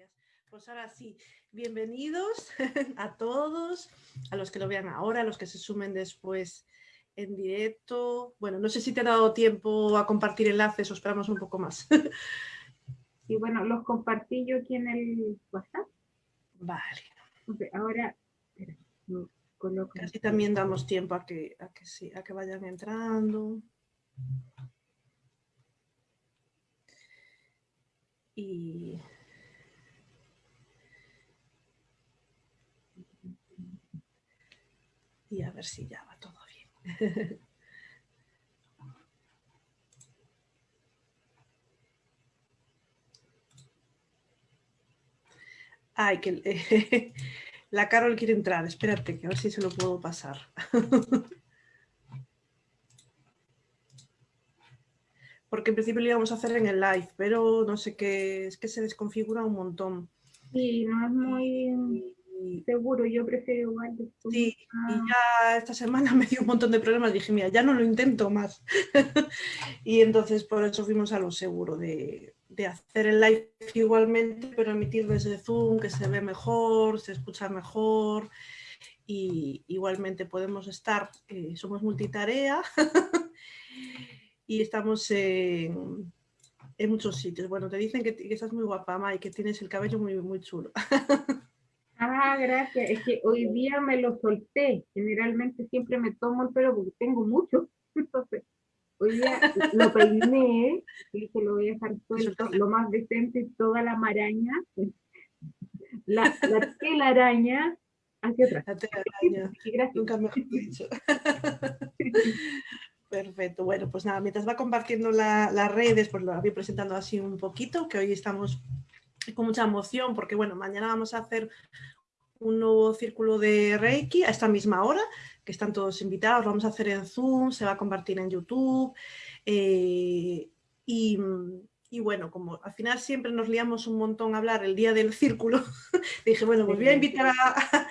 Gracias. Pues ahora sí, bienvenidos a todos, a los que lo vean ahora, a los que se sumen después en directo. Bueno, no sé si te ha dado tiempo a compartir enlaces o esperamos un poco más. Y bueno, los compartí yo aquí en el WhatsApp. Vale. ahora, espera, coloco. Casi también damos tiempo a que, a que, sí, a que vayan entrando. Y y a ver si ya va todo bien. Ay, que la Carol quiere entrar. Espérate, que a ver si se lo puedo pasar. Porque en principio lo íbamos a hacer en el live, pero no sé qué, es que se desconfigura un montón. Sí, no es muy seguro, yo prefiero igual. Sí, y ya esta semana me dio un montón de problemas, dije, mira, ya no lo intento más. y entonces por eso fuimos a lo seguro, de, hacer el live igualmente, pero emitir desde Zoom, que se ve mejor, se escucha mejor, y igualmente podemos estar, eh, somos multitarea, y estamos en, muchos sitios. Bueno, te dicen que, que estás muy guapa, Mai, que tienes el cabello muy, muy chulo. Ah, gracias. Es que hoy día me lo solté. Generalmente siempre me tomo el pelo porque tengo mucho. Entonces, hoy día lo peiné y se lo voy a dejar suelto, lo más decente, toda la maraña, la, la telaraña hacia atrás. La telaraña. Nunca mejor dicho. Perfecto. Bueno, pues nada, mientras va compartiendo las redes, pues lo voy presentando así un poquito, que hoy estamos con mucha emoción porque bueno, mañana vamos a hacer un nuevo círculo de Reiki a esta misma hora, que están todos invitados, vamos a hacer en Zoom, se va a compartir en YouTube eh, y, y, bueno, como al final siempre nos liamos un montón a hablar el día del círculo, dije bueno, pues voy a invitar a,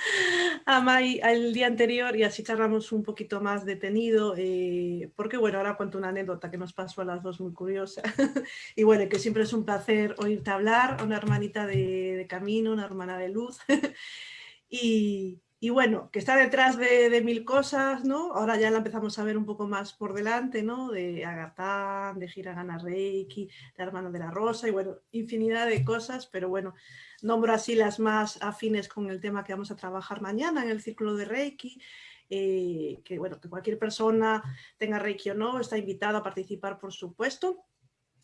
a Mai al día anterior y así charlamos un poquito más detenido, eh, porque bueno, ahora cuento una anécdota que nos pasó a las dos muy curiosa. y bueno, que siempre es un placer oírte hablar, una hermanita de, de camino, una hermana de luz. y, y, bueno, que está detrás de, mil cosas, ¿no? Ahora ya la empezamos a ver un poco más por delante, ¿no? De Agatán, de Hiragana Reiki, de Hermano de la Rosa y bueno, infinidad de cosas, pero bueno, Nombro así las más afines con el tema que vamos a trabajar mañana en el círculo de Reiki, eh, que bueno, que cualquier persona tenga Reiki o no, está invitado a participar por supuesto,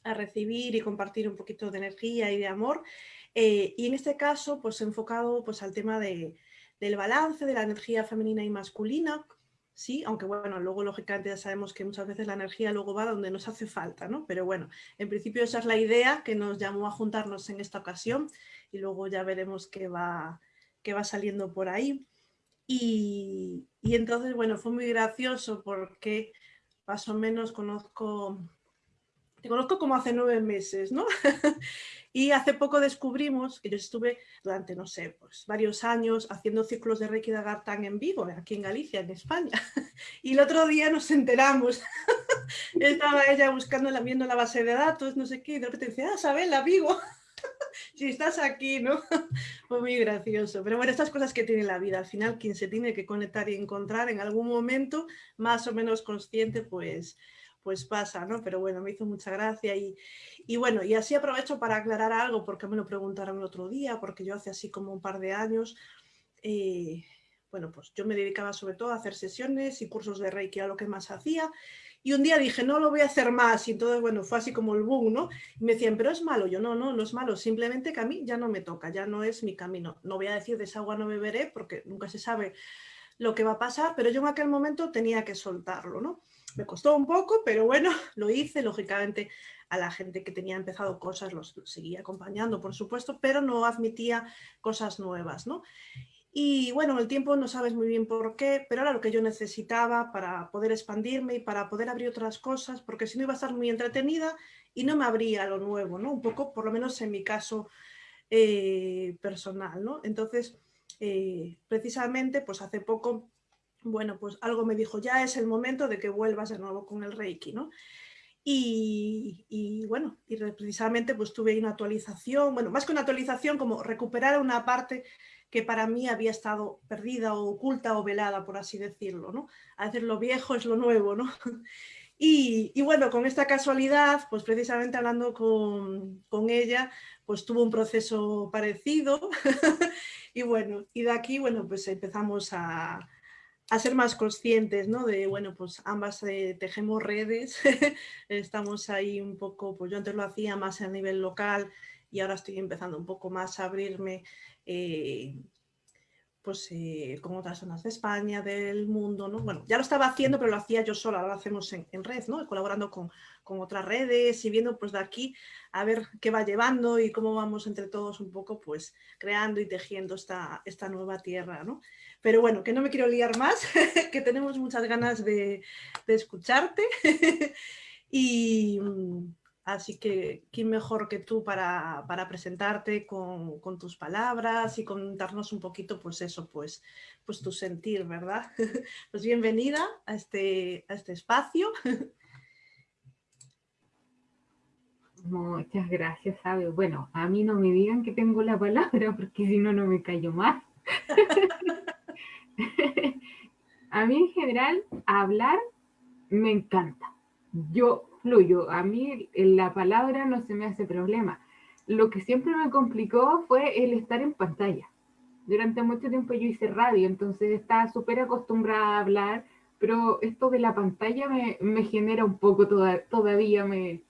a recibir y compartir un poquito de energía y de amor. Eh, y en este caso, pues enfocado pues, al tema de, del balance de la energía femenina y masculina, sí, aunque bueno, luego lógicamente ya sabemos que muchas veces la energía luego va donde nos hace falta, ¿no? Pero bueno, en principio esa es la idea que nos llamó a juntarnos en esta ocasión y luego ya veremos qué va, qué va saliendo por ahí. Y, y, entonces, bueno, fue muy gracioso porque más o menos conozco, te conozco como hace nueve meses, ¿no? y hace poco descubrimos que yo estuve durante, no sé, pues varios años haciendo ciclos de Reiki de Agartán en vivo, aquí en Galicia, en España. y el otro día nos enteramos, estaba ella buscando, viendo la base de datos, no sé qué, y de repente dice, ah, Sabela, Vigo. si estás aquí, ¿no? Fue muy gracioso. Pero bueno, estas cosas que tiene la vida, al final quien se tiene que conectar y encontrar en algún momento, más o menos consciente, pues, pues pasa, ¿no? Pero bueno, me hizo mucha gracia y, y bueno, y así aprovecho para aclarar algo, porque me lo preguntaron el otro día, porque yo hace así como un par de años, eh, bueno, pues yo me dedicaba sobre todo a hacer sesiones y cursos de Reiki, a lo que más hacía, y un día dije, no lo voy a hacer más, y entonces, bueno, fue así como el boom, ¿no? Y me decían, pero es malo, yo no, no, no es malo, simplemente que a mí ya no me toca, ya no es mi camino. No voy a decir de esa agua no beberé, porque nunca se sabe lo que va a pasar, pero yo en aquel momento tenía que soltarlo, ¿no? Me costó un poco, pero bueno, lo hice, lógicamente a la gente que tenía empezado cosas los seguía acompañando, por supuesto, pero no admitía cosas nuevas, ¿no? Y bueno, el tiempo no sabes muy bien por qué, pero era lo que yo necesitaba para poder expandirme y para poder abrir otras cosas, porque si no iba a estar muy entretenida y no me abría lo nuevo, ¿no? Un poco, por lo menos en mi caso eh, personal, ¿no? Entonces, eh, precisamente, pues hace poco, bueno, pues algo me dijo, ya es el momento de que vuelvas de nuevo con el Reiki, ¿no? Y, bueno, y precisamente pues tuve una actualización, bueno, más que una actualización, como recuperar una parte que para mí había estado perdida o oculta o velada, por así decirlo, ¿no? A veces lo viejo es lo nuevo, ¿no? Y, bueno, con esta casualidad, pues precisamente hablando con, con ella, pues tuvo un proceso parecido y bueno, y de aquí, bueno, pues empezamos a, a ser más conscientes, ¿no? De, bueno, pues ambas eh, tejemos redes, estamos ahí un poco, pues yo antes lo hacía más a nivel local y ahora estoy empezando un poco más a abrirme eh, pues eh, con otras zonas de España, del mundo, ¿no? Bueno, ya lo estaba haciendo, pero lo hacía yo sola, ahora lo hacemos en, red, ¿no? Colaborando con, otras redes y viendo pues de aquí a ver qué va llevando y cómo vamos entre todos un poco pues creando y tejiendo esta, esta nueva tierra, ¿no? Pero bueno, que no me quiero liar más, que tenemos muchas ganas de, de escucharte y Así que, ¿quién mejor que tú para, presentarte con, tus palabras y contarnos un poquito, pues eso, pues, pues tu sentir, ¿verdad? Pues bienvenida a este, a este espacio. Muchas gracias, Sabe. Bueno, a mí no me digan que tengo la palabra, porque si no, no me callo más. a mí en general, hablar me encanta. Yo fluyo. A mí la palabra no se me hace problema. Lo que siempre me complicó fue el estar en pantalla. Durante mucho tiempo yo hice radio, entonces estaba súper acostumbrada a hablar, pero esto de la pantalla me, genera un poco, todavía me,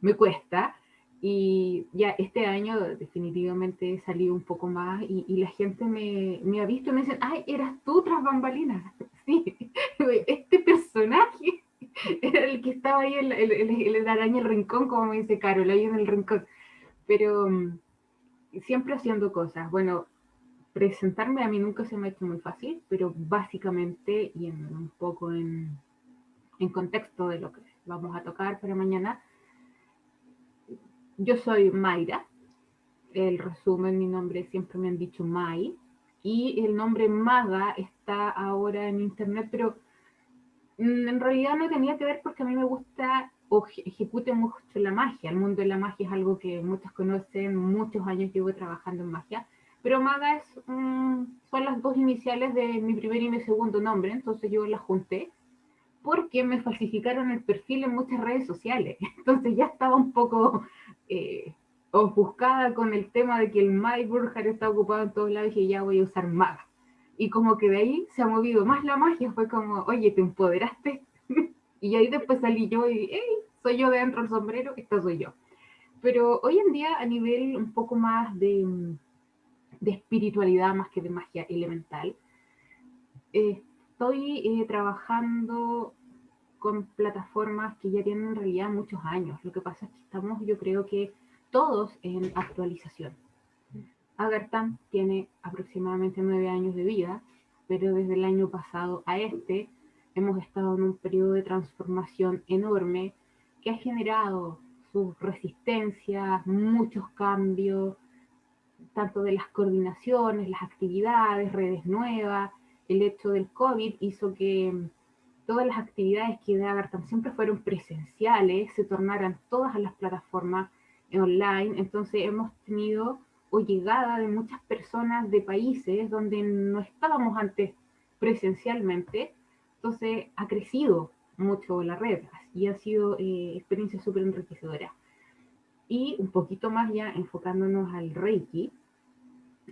me cuesta. Y ya este año definitivamente salido un poco más y, la gente me, me, ha visto y me dicen, ay, eras tú tras bambalinas. Sí, este personaje era el que estaba ahí, el, el, el, araña el rincón, como me dice Carol, ahí en el rincón. Pero mm, siempre haciendo cosas. Bueno, presentarme a mí nunca se me ha hecho muy fácil, pero básicamente, y en, un poco en, en contexto de lo que vamos a tocar para mañana, yo soy Mayra. El resumen, mi nombre siempre me han dicho Mai. Y el nombre Maga está ahora en internet, pero Mm, en realidad no tenía que ver porque a mí me gusta o ejecute mucho la magia. El mundo de la magia es algo que muchos conocen, muchos años llevo trabajando en magia. Pero Maga es, son las dos iniciales de mi primer y mi segundo nombre, entonces yo las junté porque me falsificaron el perfil en muchas redes sociales. Entonces ya estaba un poco eh, ofuscada con el tema de que el My Burger está ocupado en todos lados y ya voy a usar Maga. Y como que de ahí se ha movido más la magia, fue como, oye, te empoderaste. y ahí después salí yo y, hey, soy yo dentro del sombrero, esta soy yo. Pero hoy en día a nivel un poco más de, de espiritualidad más que de magia elemental, estoy eh, trabajando con plataformas que ya tienen en realidad muchos años. Lo que pasa es que estamos, yo creo que todos en actualización. Agartam tiene aproximadamente nueve años de vida, pero desde el año pasado a este hemos estado en un periodo de transformación enorme que ha generado sus resistencias, muchos cambios, tanto de las coordinaciones, las actividades, redes nuevas. El hecho del COVID hizo que todas las actividades que de Agartam siempre fueron presenciales se tornaran todas a las plataformas online. Entonces hemos tenido o llegada de muchas personas de países donde no estábamos antes presencialmente. Entonces ha crecido mucho la red y ha sido eh, experiencia súper enriquecedora. Y un poquito más ya enfocándonos al Reiki,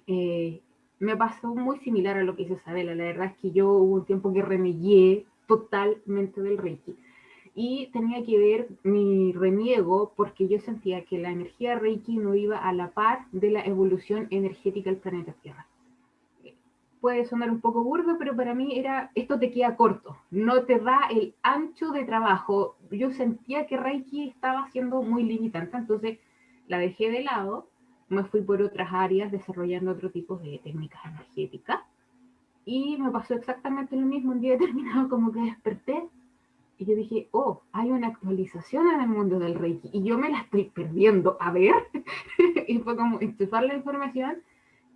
eh, me pasó muy similar a lo que hizo Isabela. La verdad es que yo hubo un tiempo que remedié totalmente del Reiki y tenía que ver mi reniego porque yo sentía que la energía Reiki no iba a la par de la evolución energética del planeta Tierra. Puede sonar un poco burdo, pero para mí era, esto te queda corto, no te da el ancho de trabajo. Yo sentía que Reiki estaba siendo muy limitante, entonces la dejé de lado, me fui por otras áreas desarrollando otro tipo de técnicas energéticas y me pasó exactamente lo mismo un día determinado, como que desperté y yo dije, oh, hay una actualización en el mundo del Reiki y yo me la estoy perdiendo. A ver, y fue como enchufar la información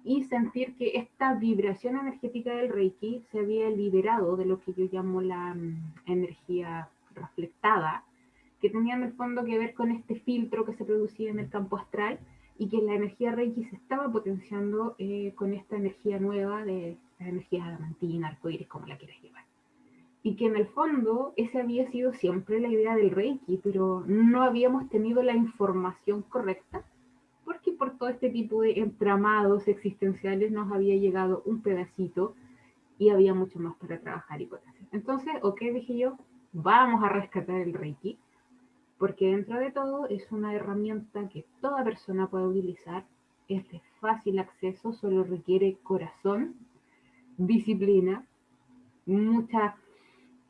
y sentir que esta vibración energética del Reiki se había liberado de lo que yo llamo la mm, energía reflectada, que tenía en el fondo que ver con este filtro que se producía en el campo astral y que la energía Reiki se estaba potenciando eh, con esta energía nueva de la energía adamantina, arcoíris, como la quieras llevar. Y que en el fondo esa había sido siempre la idea del Reiki, pero no habíamos tenido la información correcta porque por todo este tipo de entramados existenciales nos había llegado un pedacito y había mucho más para trabajar y hacer. Entonces, ok, dije yo, vamos a rescatar el Reiki, porque dentro de todo es una herramienta que toda persona puede utilizar, es de fácil acceso, solo requiere corazón, disciplina, muchas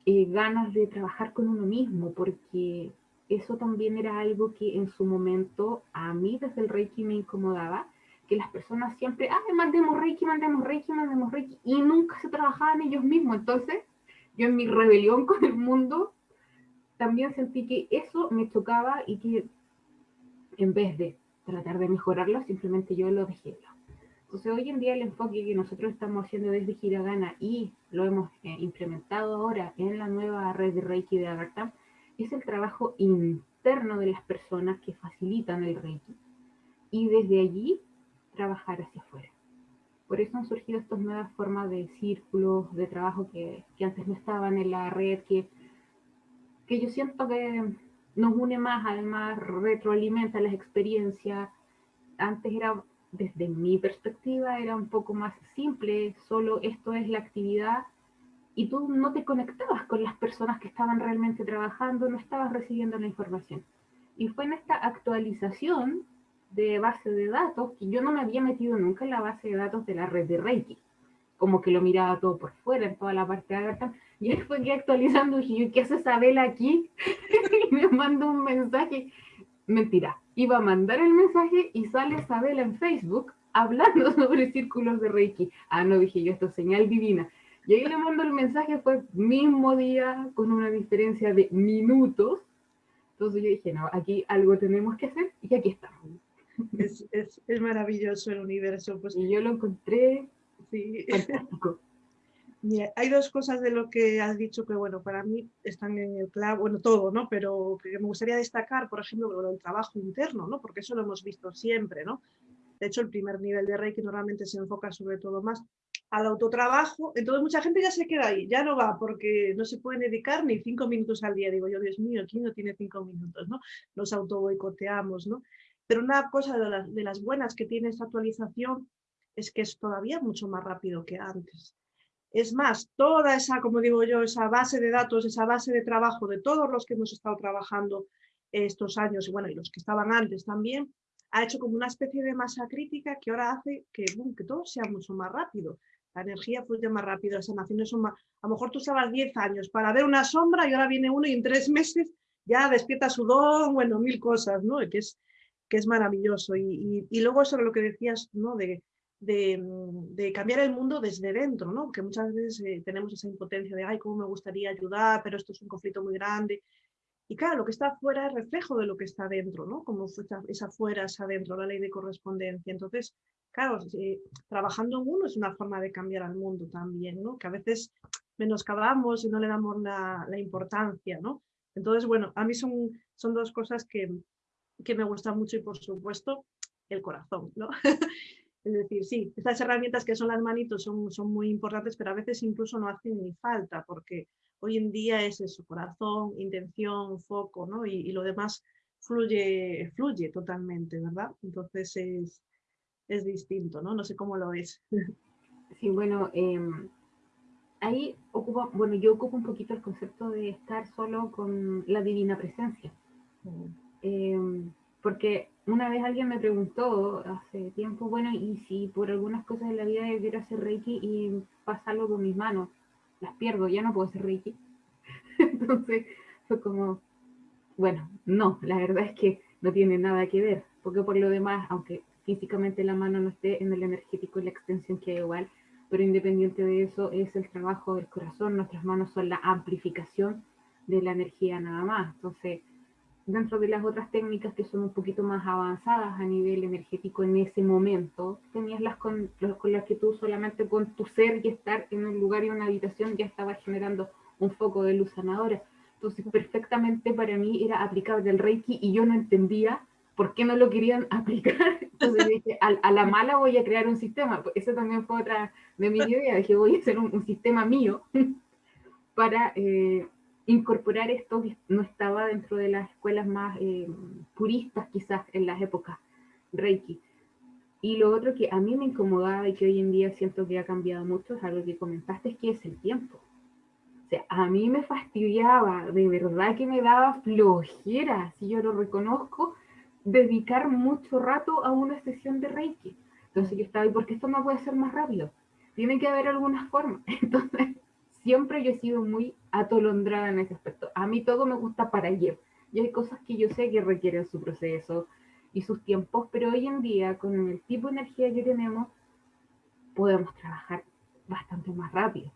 eh, ganas de trabajar con uno mismo, porque eso también era algo que en su momento a mí desde el Reiki me incomodaba, que las personas siempre, ah, mandemos Reiki, mandemos Reiki, mandemos Reiki, y nunca se trabajaban ellos mismos. Entonces, yo en mi rebelión con el mundo, también sentí que eso me chocaba y que en vez de tratar de mejorarlo, simplemente yo lo dejé. Entonces, hoy en día el enfoque que nosotros estamos haciendo desde Hiragana y lo hemos eh, implementado ahora en la nueva red de Reiki de Agartam, es el trabajo interno de las personas que facilitan el Reiki y desde allí trabajar hacia afuera. Por eso han surgido estas nuevas formas de círculos, de trabajo que, que antes no estaban en la red, que, que yo siento que nos une más, además retroalimenta las experiencias. Antes era, desde mi perspectiva, era un poco más simple, solo esto es la actividad y tú no te conectabas con las personas que estaban realmente trabajando, no estabas recibiendo la información. Y fue en esta actualización de base de datos que yo no me había metido nunca en la base de datos de la red de Reiki, como que lo miraba todo por fuera, en toda la parte de y ahí fue que actualizando dije, ¿qué hace Isabel aquí? y me mandó un mensaje, mentira, iba a mandar el mensaje y sale Isabel en Facebook hablando sobre círculos de Reiki. Ah, no, dije yo, esto es señal divina. Y ahí le mando el mensaje, fue mismo día, con una diferencia de minutos. Entonces yo dije, no, aquí algo tenemos que hacer y aquí estamos. Es, es, es maravilloso el universo. Pues. Y yo lo encontré sí. fantástico. Hay dos cosas de lo que has dicho que, bueno, para mí están en el clavo, bueno, todo, ¿no? Pero que me gustaría destacar, por ejemplo, el trabajo interno, ¿no? Porque eso lo hemos visto siempre, ¿no? De hecho, el primer nivel de Reiki normalmente se enfoca sobre todo más al autotrabajo, entonces mucha gente ya se queda ahí, ya no va porque no se pueden dedicar ni cinco minutos al día. Digo yo, Dios mío, ¿quién no tiene cinco minutos? ¿no? Nos autoboicoteamos, ¿no? Pero una cosa de las buenas que tiene esta actualización es que es todavía mucho más rápido que antes. Es más, toda esa, como digo yo, esa base de datos, esa base de trabajo de todos los que hemos estado trabajando estos años, y bueno, y los que estaban antes también, ha hecho como una especie de masa crítica que ahora hace que, que todo sea mucho más rápido la energía fluye más rápido, las sanaciones son más... A lo mejor tú estabas 10 años para ver una sombra y ahora viene uno y en tres meses ya despierta su don, bueno, mil cosas, ¿no? Que es, que es maravilloso. Y, luego sobre lo que decías, ¿no? De, cambiar el mundo desde dentro, ¿no? Que muchas veces eh, tenemos esa impotencia de, ay, cómo me gustaría ayudar, pero esto es un conflicto muy grande. Y claro, lo que está afuera es reflejo de lo que está dentro, ¿no? Como es afuera, es adentro, la ley de correspondencia. Entonces, claro, trabajando en uno es una forma de cambiar al mundo también, ¿no? Que a veces menoscabamos y no le damos la, importancia, ¿no? Entonces, bueno, a mí son, son dos cosas que, que me gustan mucho y por supuesto el corazón, ¿no? es decir, sí, estas herramientas que son las manitos son, son muy importantes, pero a veces incluso no hacen ni falta, porque hoy en día es eso, corazón, intención, foco, ¿no? Y, y lo demás fluye, fluye totalmente, ¿verdad? Entonces es, es distinto, ¿no? No sé cómo lo ves. Sí, bueno, em, ahí ocupa, bueno, yo ocupo un poquito el concepto de estar solo con la divina presencia. Em, porque una vez alguien me preguntó hace tiempo, bueno, y si por algunas cosas de la vida quiero hacer Reiki y pasarlo con mis manos, las pierdo, ya no puedo hacer Reiki. Entonces fue como, bueno, no, la verdad es que no tiene nada que ver, porque por lo demás, aunque físicamente la mano no esté en el energético y la extensión que igual, pero independiente de eso es el trabajo del corazón, nuestras manos son la amplificación de la energía nada más. Entonces, dentro de las otras técnicas que son un poquito más avanzadas a nivel energético en ese momento, tenías las con, con las que tú solamente con tu ser y estar en un lugar y una habitación ya estabas generando un foco de luz sanadora. Entonces, perfectamente para mí era aplicable el Reiki y yo no entendía por qué no lo querían aplicar. Entonces dije, a, la mala voy a crear un sistema. Pues eso también fue otra de mis ideas. Dije, voy a hacer un, sistema mío para eh, incorporar esto que no estaba dentro de las escuelas más eh, puristas quizás en las épocas Reiki. Y lo otro que a mí me incomodaba y que hoy en día siento que ha cambiado mucho es algo que comentaste, es que es el tiempo. O sea, a mí me fastidiaba, de verdad que me daba flojera, si yo lo reconozco, dedicar mucho rato a una sesión de Reiki. Entonces yo estaba, ¿y por qué esto no puede ser más rápido? Tiene que haber alguna forma. Entonces, siempre yo he sido muy atolondrada en ese aspecto. A mí todo me gusta para ayer. Y hay cosas que yo sé que requieren su proceso, y sus tiempos, pero hoy en día, con el tipo de energía que tenemos, podemos trabajar bastante más rápido.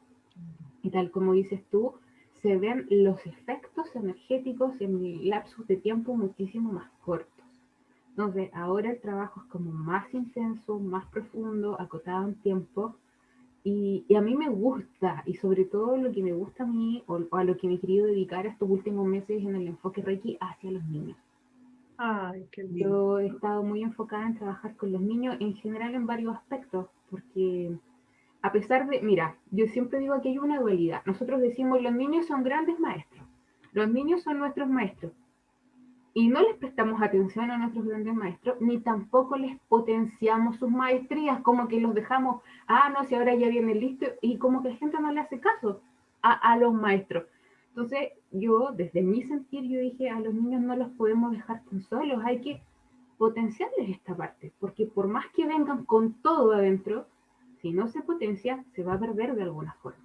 Y tal como dices tú, se ven los efectos energéticos en lapsos de tiempo muchísimo más cortos. Entonces, ahora el trabajo es como más intenso, más profundo, acotado en tiempo. Y, a mí me gusta, y sobre todo lo que me gusta a mí, o, o a lo que me he querido dedicar estos últimos meses en el enfoque Reiki hacia los niños. Ay, qué Yo he estado muy enfocada en trabajar con los niños en general en varios aspectos, porque a pesar de, mira, yo siempre digo que hay una dualidad. Nosotros decimos los niños son grandes maestros, los niños son nuestros maestros. Y no les prestamos atención a nuestros grandes maestros, ni tampoco les potenciamos sus maestrías, como que los dejamos, ah, no, si ahora ya viene listo, y como que la gente no le hace caso a, a los maestros. Entonces, yo, desde mi sentir, yo dije, a los niños no los podemos dejar tan solos, hay que potenciarles esta parte, porque por más que vengan con todo adentro, si no se potencia, se va a perder de alguna forma.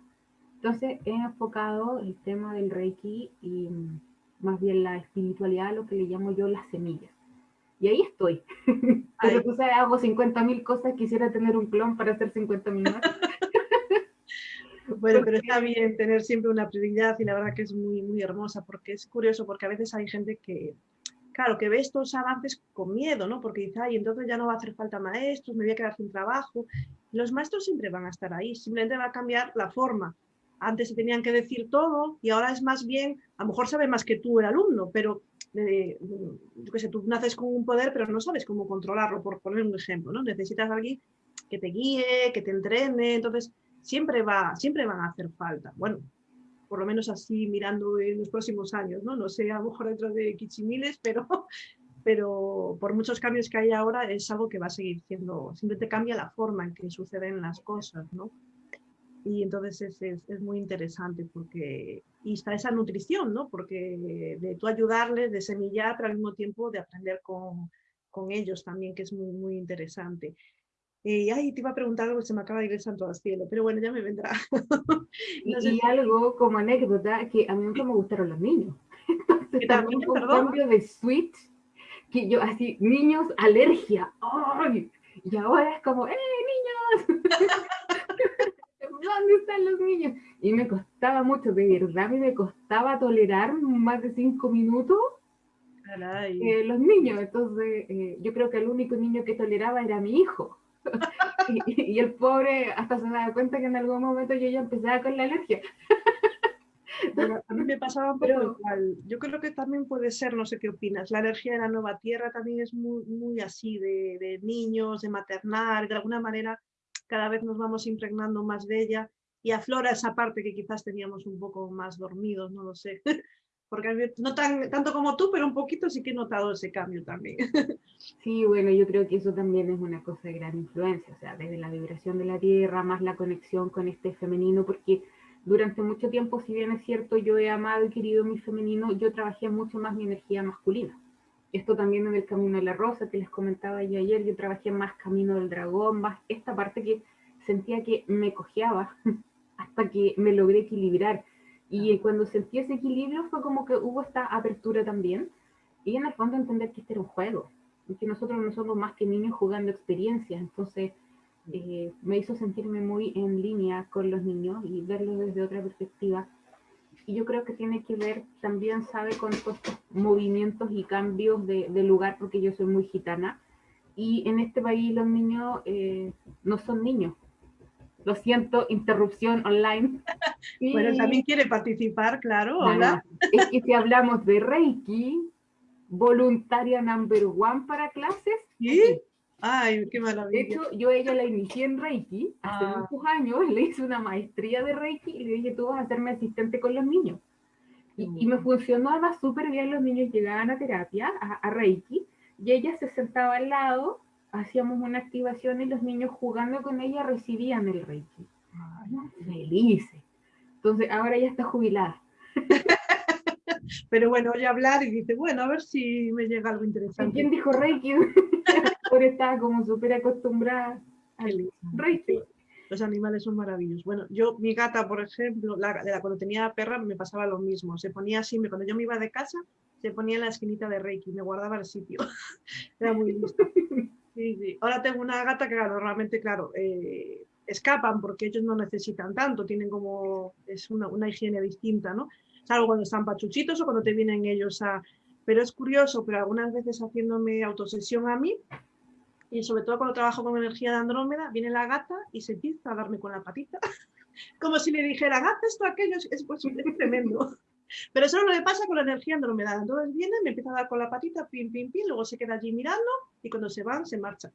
Entonces, he enfocado el tema del Reiki y más bien la espiritualidad, lo que le llamo yo las semillas. Y ahí estoy. Pero tú sabes, hago 50.000 cosas, quisiera tener un clon para hacer 50.000 más. Bueno, pero está bien tener siempre una prioridad y la verdad que es muy, muy hermosa porque es curioso porque a veces hay gente que, claro, que ve estos avances con miedo, ¿no? Porque dice, ay, entonces ya no va a hacer falta maestros, me voy a quedar sin trabajo. Los maestros siempre van a estar ahí, simplemente va a cambiar la forma. Antes se tenían que decir todo y ahora es más bien, a lo mejor sabe más que tú el alumno, pero eh, yo qué sé, tú naces con un poder, pero no sabes cómo controlarlo, por poner un ejemplo, ¿no? Necesitas a alguien que te guíe, que te entrene, entonces siempre, va, siempre van a hacer falta. Bueno, por lo menos así mirando en los próximos años, ¿no? No sé, a lo mejor dentro de Kichimiles, pero, pero por muchos cambios que hay ahora es algo que va a seguir siendo, simplemente cambia la forma en que suceden las cosas, ¿no? Y entonces es, es, muy interesante porque, y está esa nutrición, ¿no? Porque de tú ayudarles, de semillar, pero al mismo tiempo de aprender con, con ellos también, que es muy, muy interesante. Y ay, te iba a preguntar algo, se me acaba de ir el santo al cielo, pero bueno, ya me vendrá. y, algo como anécdota, que a mí nunca me gustaron los niños. Entonces también fue un cambio de switch, que yo así, niños, alergia. ¡Ay! Y ahora es como, ¡eh, niños! ¿Dónde están los niños? Y me costaba mucho, de verdad, a mí me costaba tolerar más de cinco minutos eh, los niños. Entonces, eh, yo creo que el único niño que toleraba era mi hijo. y, el pobre hasta se da cuenta que en algún momento yo ya empezaba con la alergia. a mí me pasaba un poco igual. Yo creo que también puede ser, no sé qué opinas, la alergia de la nueva tierra también es muy, muy así, de, de niños, de maternar, de alguna manera cada vez nos vamos impregnando más de ella y aflora esa parte que quizás teníamos un poco más dormidos, no lo sé. porque no tan, tanto como tú, pero un poquito sí que he notado ese cambio también. Sí, bueno, yo creo que eso también es una cosa de gran influencia, o sea, desde la vibración de la Tierra, más la conexión con este femenino, porque durante mucho tiempo, si bien es cierto, yo he amado y querido mi femenino, yo trabajé mucho más mi energía masculina. Esto también en el Camino de la Rosa, que les comentaba yo ayer, yo trabajé más Camino del Dragón, más esta parte que sentía que me cojeaba hasta que me logré equilibrar y cuando sentí ese equilibrio fue como que hubo esta apertura también. Y en el fondo entender que este era un juego, que nosotros no somos más que niños jugando experiencias. Entonces eh, me hizo sentirme muy en línea con los niños y verlos desde otra perspectiva. Y yo creo que tiene que ver también, sabe, con estos movimientos y cambios de, de lugar, porque yo soy muy gitana. Y en este país los niños eh, no son niños, Lo siento, interrupción online. Bueno, también quiere participar, claro. Hola. Es que si hablamos de Reiki, voluntaria number one para clases. ¿Sí? Ay, qué maravilla. De hecho, yo ella la inicié en Reiki hace ah. muchos años, le hice una maestría de Reiki y le dije, tú vas a hacerme asistente con los niños. Y, me funcionó además súper bien, los niños llegaban a terapia, a, Reiki, y ella se sentaba al lado, hacíamos una activación y los niños jugando con ella recibían el Reiki. Felices. Entonces, ahora ya está jubilada. Pero bueno, oye hablar y dice, bueno, a ver si me llega algo interesante. ¿Quién dijo Reiki? Ahora estaba como súper acostumbrada al Reiki. Los animales son maravillosos. Bueno, yo, mi gata, por ejemplo, la, cuando tenía perra me pasaba lo mismo. Se ponía así, cuando yo me iba de casa, se ponía en la esquinita de Reiki, me guardaba el sitio. Era muy listo. Sí, sí. Ahora tengo una gata que, claro, realmente, claro, eh, escapan porque ellos no necesitan tanto, tienen como, es una, una higiene distinta, ¿no? Salvo cuando están pachuchitos o cuando te vienen ellos a... Pero es curioso, pero algunas veces haciéndome autosesión a mí, y sobre todo cuando trabajo con energía de Andrómeda, viene la gata y se empieza a darme con la patita, como si le dijera, haz esto, aquello, es, pues, es tremendo. Pero eso no le pasa con la energía andromeda. Entonces viene, me empieza a dar con la patita, pim, pim, pim, luego se queda allí mirando y cuando se van, se marchan.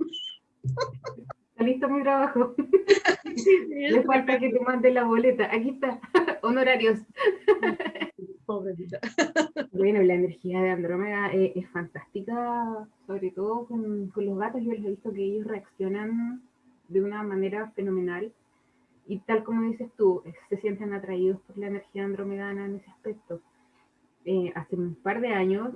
Listo mi trabajo. Le falta que te mande la boleta. Aquí está, honorarios. Pobrecita. Bueno, la energía de Andrómeda es, fantástica, sobre todo con, los gatos. Yo les he visto que ellos reaccionan de una manera fenomenal. Y tal como dices tú, se sienten atraídos por la energía andromedana en ese aspecto. Eh, hace un par de años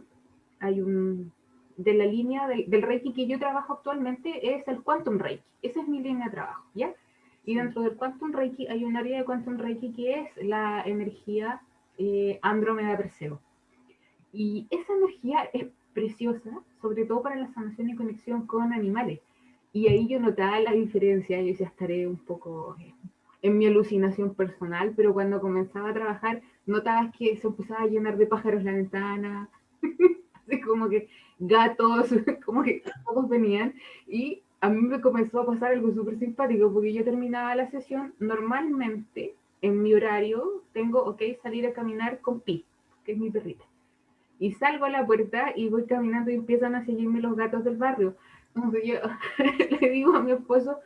hay un, de la línea del, Reiki que yo trabajo actualmente es el Quantum Reiki. Esa es mi línea de trabajo, ¿ya? Y dentro del Quantum Reiki hay un área de Quantum Reiki que es la energía eh, Andrómeda Perseo. Y esa energía es preciosa, sobre todo para la sanación y conexión con animales. Y ahí yo notaba la diferencia, yo ya estaré un poco eh, en mi alucinación personal, pero cuando comenzaba a trabajar notabas que se empezaba a llenar de pájaros la ventana, así como que gatos, como que todos venían y a mí me comenzó a pasar algo súper simpático porque yo terminaba la sesión, normalmente en mi horario tengo, ok, salir a caminar con Pi, que es mi perrita. Y salgo a la puerta y voy caminando y empiezan a seguirme los gatos del barrio. Entonces yo le digo a mi esposo,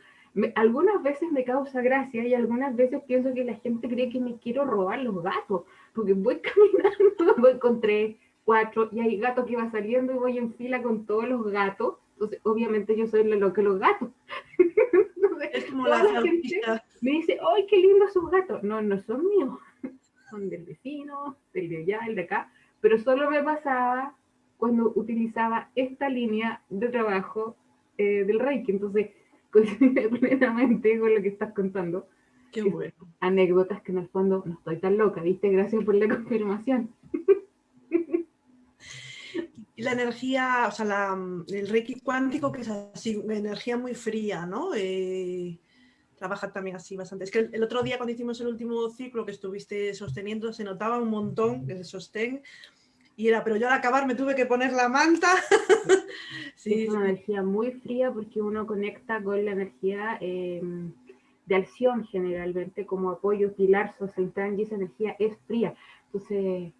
algunas veces me causa gracia y algunas veces pienso que la gente cree que me quiero robar los gatos, porque voy caminando, voy con tres, cuatro, y hay gatos que va saliendo y voy en fila con todos los gatos. Entonces, obviamente yo soy lo que los gatos. es como la, gente me dice, ¡ay, qué lindos sus gatos! No, no son míos, son del vecino, del de allá, el de acá, pero solo me pasaba cuando utilizaba esta línea de trabajo eh, del Reiki. Entonces, coincide plenamente con lo que estás contando. Qué bueno. Anécdotas que en el fondo no estoy tan loca, ¿viste? Gracias por la confirmación. la energía, o sea, la, el reiki cuántico, que es así, energía muy fría, ¿no? Eh, trabaja también así bastante. Es que el, otro día cuando hicimos el último ciclo que estuviste sosteniendo, se notaba un montón de sostén y era, pero yo al acabar me tuve que poner la manta. sí, es una energía muy fría porque uno conecta con la energía em, de acción generalmente como apoyo, pilar, social y esa energía es fría. Entonces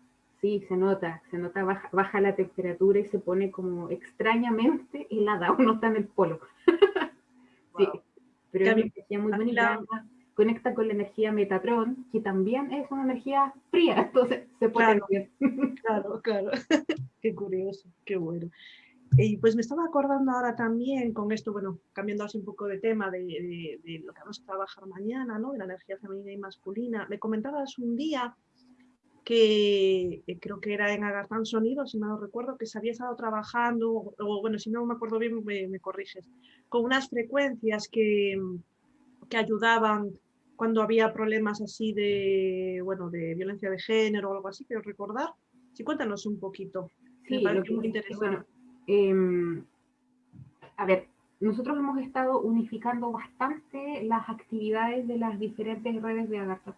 Sí, se nota, se nota, baja, la temperatura y se pone como extrañamente helada, uno está en el polo. sí, pero es una energía muy bonita, conecta con la energía Metatron, que también es una energía fría, entonces se puede claro, Claro, claro, qué curioso, qué bueno. Y pues me estaba acordando ahora también con esto, bueno, cambiando así un poco de tema de, de, lo que vamos a trabajar mañana, ¿no? De la energía femenina y masculina. Me comentabas un día que eh, creo que era en Agartán Sonido, si no recuerdo, que se había estado trabajando, o bueno, si no me acuerdo bien, me, corriges, con unas frecuencias que, que, ayudaban cuando había problemas así de, bueno, de violencia de género o algo así, quiero recordar. Sí, cuéntanos un poquito. Sí, me muy interesante. Em, a ver, nosotros hemos estado unificando bastante las actividades de las diferentes redes de Agartha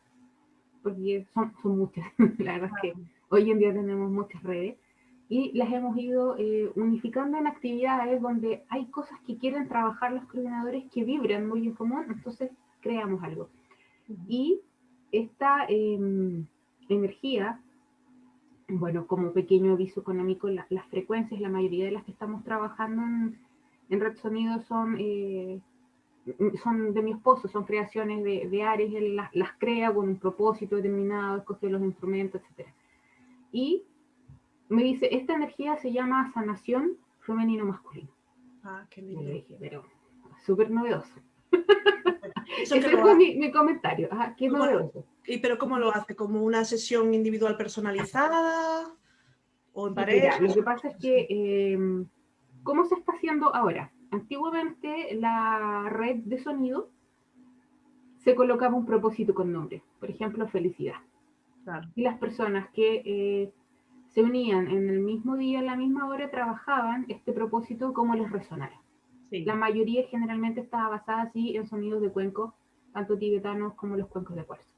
porque son, son muchas, la verdad es que hoy en día tenemos muchas redes y las hemos ido eh, unificando en actividades donde hay cosas que quieren trabajar los coordinadores que vibran muy en común, entonces creamos algo. Y esta em, energía, bueno, como pequeño aviso económico, las frecuencias, la mayoría de las que estamos trabajando en, Red Sonido son, eh, son de mi esposo, son creaciones de, de Ares, él las, las, crea con un propósito determinado, escoge los instrumentos, etc. Y me dice, esta energía se llama sanación femenino-masculino. Ah, qué lindo. dije, pero súper novedoso. Ese fue mi, comentario. qué novedoso. ¿Y pero cómo lo hace? ¿Como una sesión individual personalizada? ¿O en pareja? lo que pasa es que, em, ¿cómo se está haciendo ahora? Antiguamente la red de sonido se colocaba un propósito con nombre, por ejemplo, felicidad. Y las personas que eh, se unían en el mismo día, en la misma hora, trabajaban este propósito como les resonara. La mayoría generalmente estaba basada así en sonidos de cuenco, tanto tibetanos como los cuencos de cuarzo.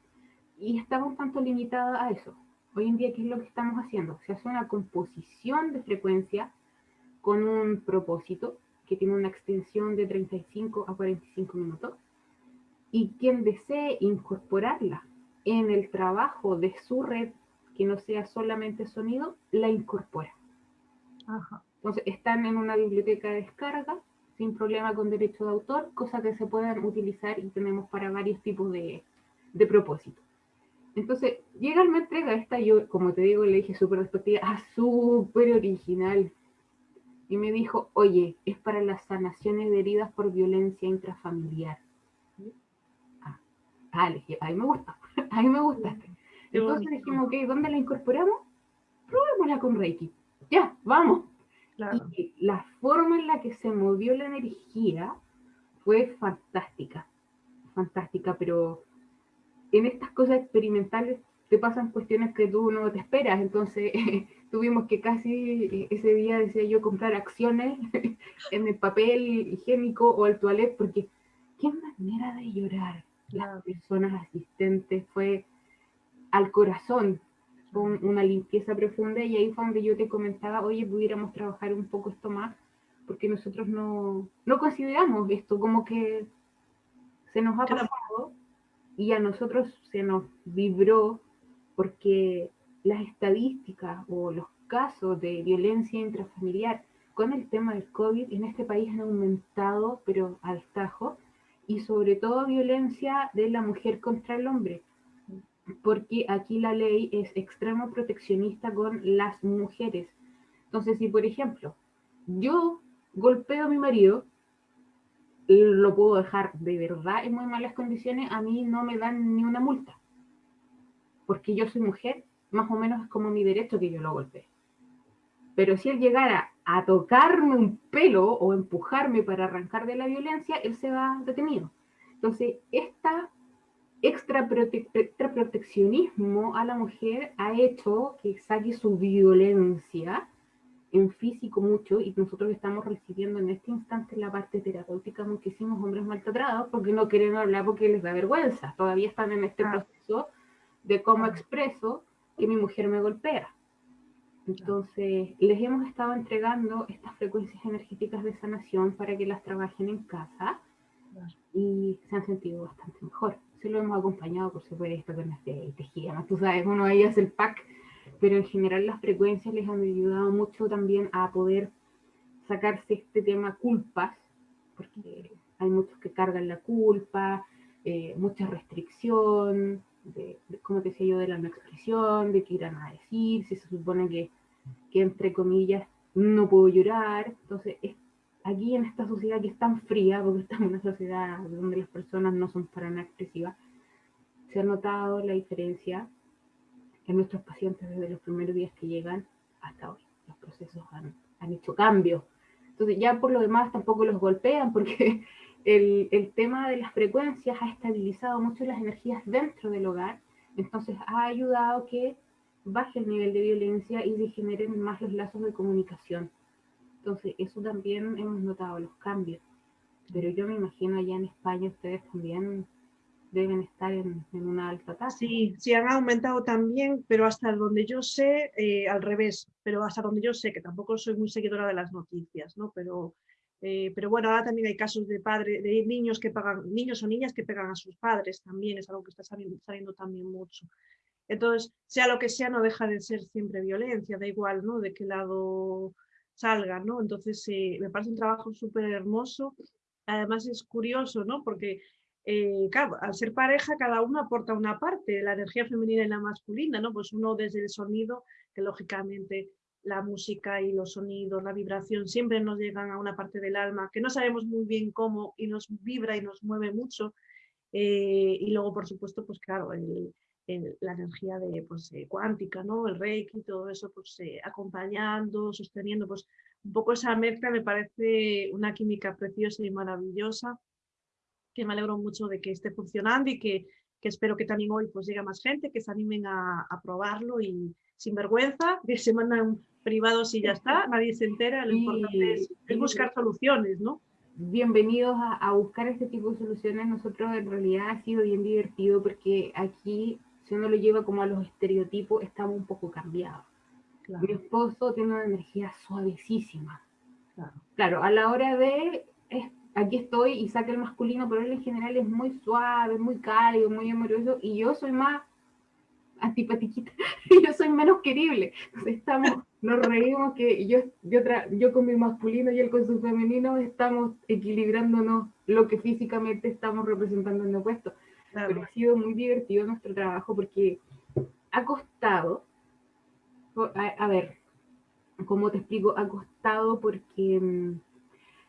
Y estaba un tanto limitada a eso. Hoy en día, ¿qué es lo que estamos haciendo? Se hace una composición de frecuencia con un propósito que tiene una extensión de 35 a 45 minutos. Y quien desee incorporarla en el trabajo de su red, que no sea solamente sonido, la incorpora. Entonces, están en una biblioteca de descarga sin problema con derecho de autor, cosa que se pueden utilizar y tenemos para varios tipos de, de propósitos. Entonces, llega me entrega esta, yo, como te digo, le dije súper despectiva, ah, súper original. Y me dijo, oye, es para las sanaciones de heridas por violencia intrafamiliar. Ah, ah le dije, ahí me gusta, ahí me gusta. Entonces dijimos, ok, ¿dónde la incorporamos? Probémosla con Reiki. Ya, vamos. Y la forma en la que se movió la energía fue fantástica, fantástica, pero en estas cosas experimentales te pasan cuestiones que tú no te esperas, entonces tuvimos que casi ese día, decía yo, comprar acciones en el papel higiénico o el toilet, porque qué manera de llorar las personas asistentes fue al corazón, con una limpieza profunda y ahí fue donde yo te comentaba, oye, pudiéramos trabajar un poco esto más, porque nosotros no, no consideramos esto, como que se nos ha pasado y a nosotros se nos vibró porque las estadísticas o los casos de violencia intrafamiliar con el tema del COVID en este país han aumentado, pero al tajo, y sobre todo violencia de la mujer contra el hombre porque aquí la ley es extremo proteccionista con las mujeres. Entonces, si por ejemplo, yo golpeo a mi marido, lo puedo dejar de verdad en muy malas condiciones, a mí no me dan ni una multa. Porque yo soy mujer, más o menos es como mi derecho que yo lo golpee. Pero si él llegara a tocarme un pelo o empujarme para arrancar de la violencia, él se va detenido. Entonces, esta extra, proteccionismo a la mujer ha hecho que saque su violencia en físico mucho y nosotros estamos recibiendo en este instante la parte terapéutica muchísimos hombres maltratados porque no quieren hablar porque les da vergüenza. Todavía están en este proceso de cómo expreso que mi mujer me golpea. Entonces, les hemos estado entregando estas frecuencias energéticas de sanación para que las trabajen en casa y se han sentido bastante mejor se lo hemos acompañado, por supuesto, con este tejido, tú sabes, uno ahí hace el pack, pero en general las frecuencias les han ayudado mucho también a poder sacarse este tema culpas, porque hay muchos que cargan la culpa, eh, mucha restricción, de, como te decía yo, de la no expresión, de qué irán a decir, si se supone que, que entre comillas no puedo llorar, entonces es aquí en esta sociedad que es tan fría, porque estamos en una sociedad donde las personas no son para nada expresivas, se ha notado la diferencia en nuestros pacientes desde los primeros días que llegan hasta hoy. Los procesos han, han hecho cambios. Entonces ya por lo demás tampoco los golpean porque el, el, tema de las frecuencias ha estabilizado mucho las energías dentro del hogar, entonces ha ayudado que baje el nivel de violencia y se generen más los lazos de comunicación. Entonces, eso también hemos notado los cambios. Pero yo me imagino allá en España ustedes también deben estar en, una alta tasa. Sí, sí han aumentado también, pero hasta donde yo sé, eh, al revés, pero hasta donde yo sé, que tampoco soy muy seguidora de las noticias, ¿no? Pero Eh, pero bueno, ahora también hay casos de padres, de niños que pagan, niños o niñas que pegan a sus padres, también es algo que está saliendo, también mucho. Entonces, sea lo que sea, no deja de ser siempre violencia, da igual, ¿no? De qué lado salga, ¿no? Entonces, eh, me parece un trabajo súper hermoso. Además es curioso, ¿no? Porque, eh, al ser pareja, cada uno aporta una parte, la energía femenina y la masculina, ¿no? Pues uno desde el sonido, que lógicamente la música y los sonidos, la vibración, siempre nos llegan a una parte del alma que no sabemos muy bien cómo y nos vibra y nos mueve mucho. Eh, y luego, por supuesto, pues claro, la energía de, pues, eh, cuántica, ¿no? el reiki, todo eso, pues eh, acompañando, sosteniendo, pues un poco esa mezcla me parece una química preciosa y maravillosa, que me alegro mucho de que esté funcionando y que, que espero que también hoy pues llegue más gente, que se animen a, a probarlo y sin vergüenza, que se mandan privados y ya está, nadie se entera, lo importante es, buscar soluciones, ¿no? Bienvenidos a, buscar este tipo de soluciones. Nosotros en realidad ha sido bien divertido porque aquí, si uno lo lleva como a los estereotipos, estamos un poco cambiados. Mi esposo tiene una energía suavecísima. Claro. claro, a la hora de aquí estoy y saca el masculino, pero él en general es muy suave, muy cálido, muy amoroso, y yo soy más antipatiquita, y yo soy menos querible. Entonces estamos nos reímos que yo, yo, yo con mi masculino y él con su femenino estamos equilibrándonos lo que físicamente estamos representando en el opuesto. Pero ha sido muy divertido nuestro trabajo porque ha costado, a, ver, ¿cómo te explico? Ha costado porque mm,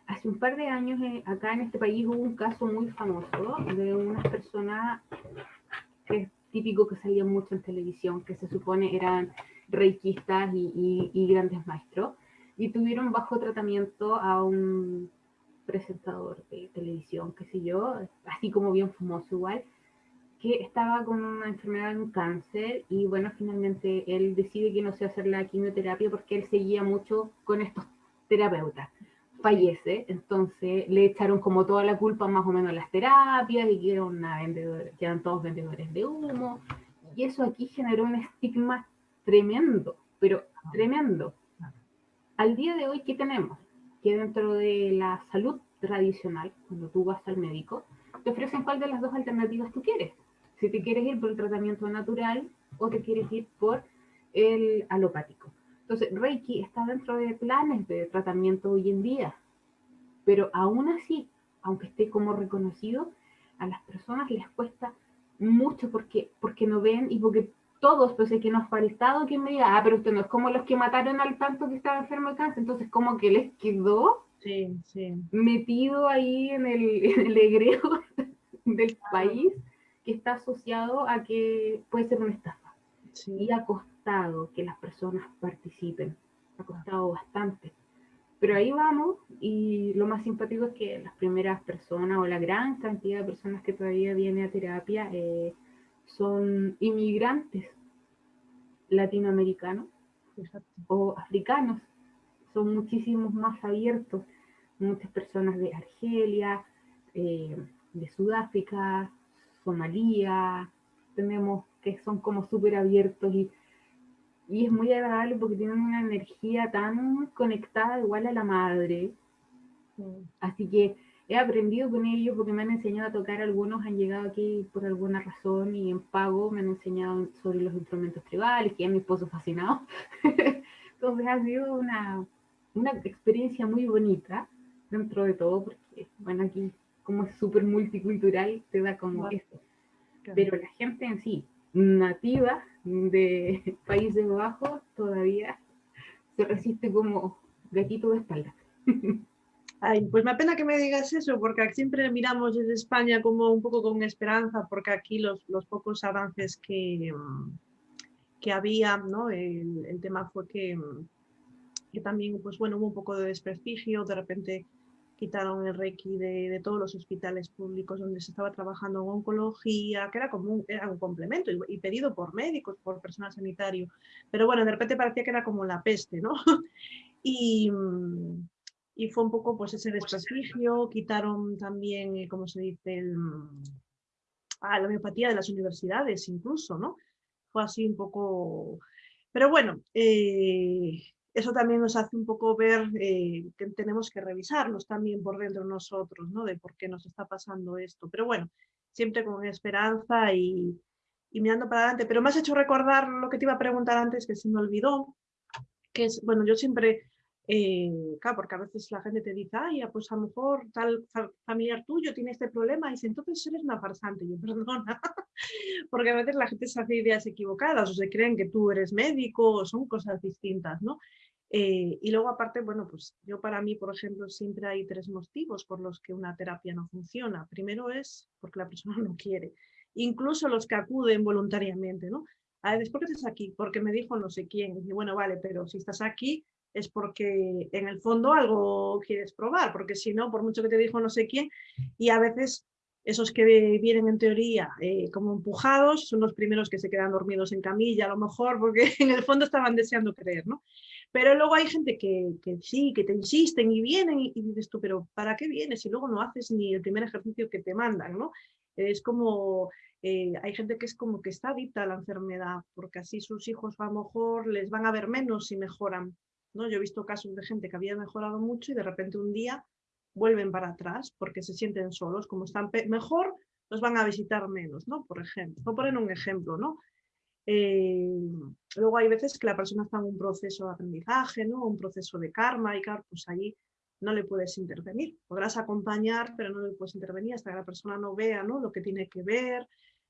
hace un par de años eh, acá en este país hubo un caso muy famoso de unas personas que típico que salían mucho en televisión, que se supone eran reikistas y, grandes maestros, y tuvieron bajo tratamiento a un presentador de televisión, qué sé yo, así como bien famoso igual, que estaba con una enfermedad un cáncer y bueno, finalmente él decide que no se hacer la quimioterapia porque él seguía mucho con estos terapeutas. Fallece, entonces le echaron como toda la culpa más o menos a las terapias y que, una que eran todos vendedores de humo. Y eso aquí generó un estigma tremendo, pero tremendo. Al día de hoy, ¿qué tenemos? Que dentro de la salud tradicional, cuando tú vas al médico, te ofrecen cuál de las dos alternativas tú quieres. Si te quieres ir por el tratamiento natural o te quieres ir por el alopático. Entonces, Reiki está dentro de planes de tratamiento hoy en día, pero aún así, aunque esté como reconocido, a las personas les cuesta mucho porque, porque no ven y porque todos, pues es que nos ha faltado quien me diga, ah, pero usted no es como los que mataron al tanto que estaba enfermo de cáncer, entonces como que les quedó metido ahí en el, en del país que está asociado a que puede ser una estafa. Y ha costado que las personas participen, ha costado bastante. Pero ahí vamos y lo más simpático es que las primeras personas o la gran cantidad de personas que todavía viene a terapia eh, son inmigrantes latinoamericanos o africanos. Son muchísimos más abiertos. Muchas personas de Argelia, eh, de Sudáfrica, Somalia, tenemos que son como súper abiertos y, y es muy agradable porque tienen una energía tan conectada igual a la madre. Mm. Así que he aprendido con ellos porque me han enseñado a tocar, algunos han llegado aquí por alguna razón y en pago me han enseñado sobre los instrumentos tribales, que es mi esposo fascinado. Entonces ha sido una, una experiencia muy bonita dentro de todo, porque bueno, aquí como es súper multicultural, te da como eso. Pero la gente en sí, nativa de Países Bajos, todavía se resiste como gatito de espalda. Ay, pues me apena que me digas eso, porque siempre miramos desde España como un poco con esperanza, porque aquí los, los pocos avances que, que había, ¿no? El, el tema fue que, que, también, pues bueno, hubo un poco de desprestigio, de repente quitaron el Reiki de, de, todos los hospitales públicos donde se estaba trabajando en oncología, que era como un, era un complemento y, y, pedido por médicos, por personal sanitario, pero bueno, de repente parecía que era como la peste, ¿no? y, y fue un poco pues ese desprestigio, quitaron también, eh, como se dice, el, ah, la homeopatía de las universidades incluso, ¿no? Fue así un poco... Pero bueno, eh, eso también nos hace un poco ver eh, que tenemos que revisarnos también por dentro nosotros, ¿no? De por qué nos está pasando esto. Pero bueno, siempre con esperanza y, mirando para adelante. Pero me has hecho recordar lo que te iba a preguntar antes, que se me olvidó, que es, bueno, yo siempre, eh, claro, porque a veces la gente te dice, ay, pues a lo mejor tal familiar tuyo tiene este problema, y dice, entonces eres una farsante. Yo, perdona, porque a veces la gente se hace ideas equivocadas, o se creen que tú eres médico, o son cosas distintas, ¿no? Eh, y luego aparte, bueno, pues yo para mí, por ejemplo, siempre hay tres motivos por los que una terapia no funciona. Primero es porque la persona no quiere, incluso los que acuden voluntariamente, ¿no? A ver, ¿por qué estás aquí? Porque me dijo no sé quién. Y bueno, vale, pero si estás aquí es porque en el fondo algo quieres probar, porque si no, por mucho que te dijo no sé quién, y a veces esos que vienen en teoría eh, como empujados son los primeros que se quedan dormidos en camilla, a lo mejor, porque en el fondo estaban deseando creer, ¿no? Pero luego hay gente que, sí, que te insisten y vienen y, dices tú, pero ¿para qué vienes? Y luego no haces ni el primer ejercicio que te mandan, ¿no? Es como, eh, hay gente que es como que está adicta a la enfermedad, porque así sus hijos a lo mejor les van a ver menos si mejoran, ¿no? Yo he visto casos de gente que había mejorado mucho y de repente un día vuelven para atrás porque se sienten solos, como están mejor, los van a visitar menos, ¿no? Por ejemplo, a poner un ejemplo, ¿no? Eh, luego hay veces que la persona está en un proceso de aprendizaje, ¿no? un proceso de karma y claro, pues ahí no le puedes intervenir. Podrás acompañar, pero no le puedes intervenir hasta que la persona no vea ¿no? lo que tiene que ver.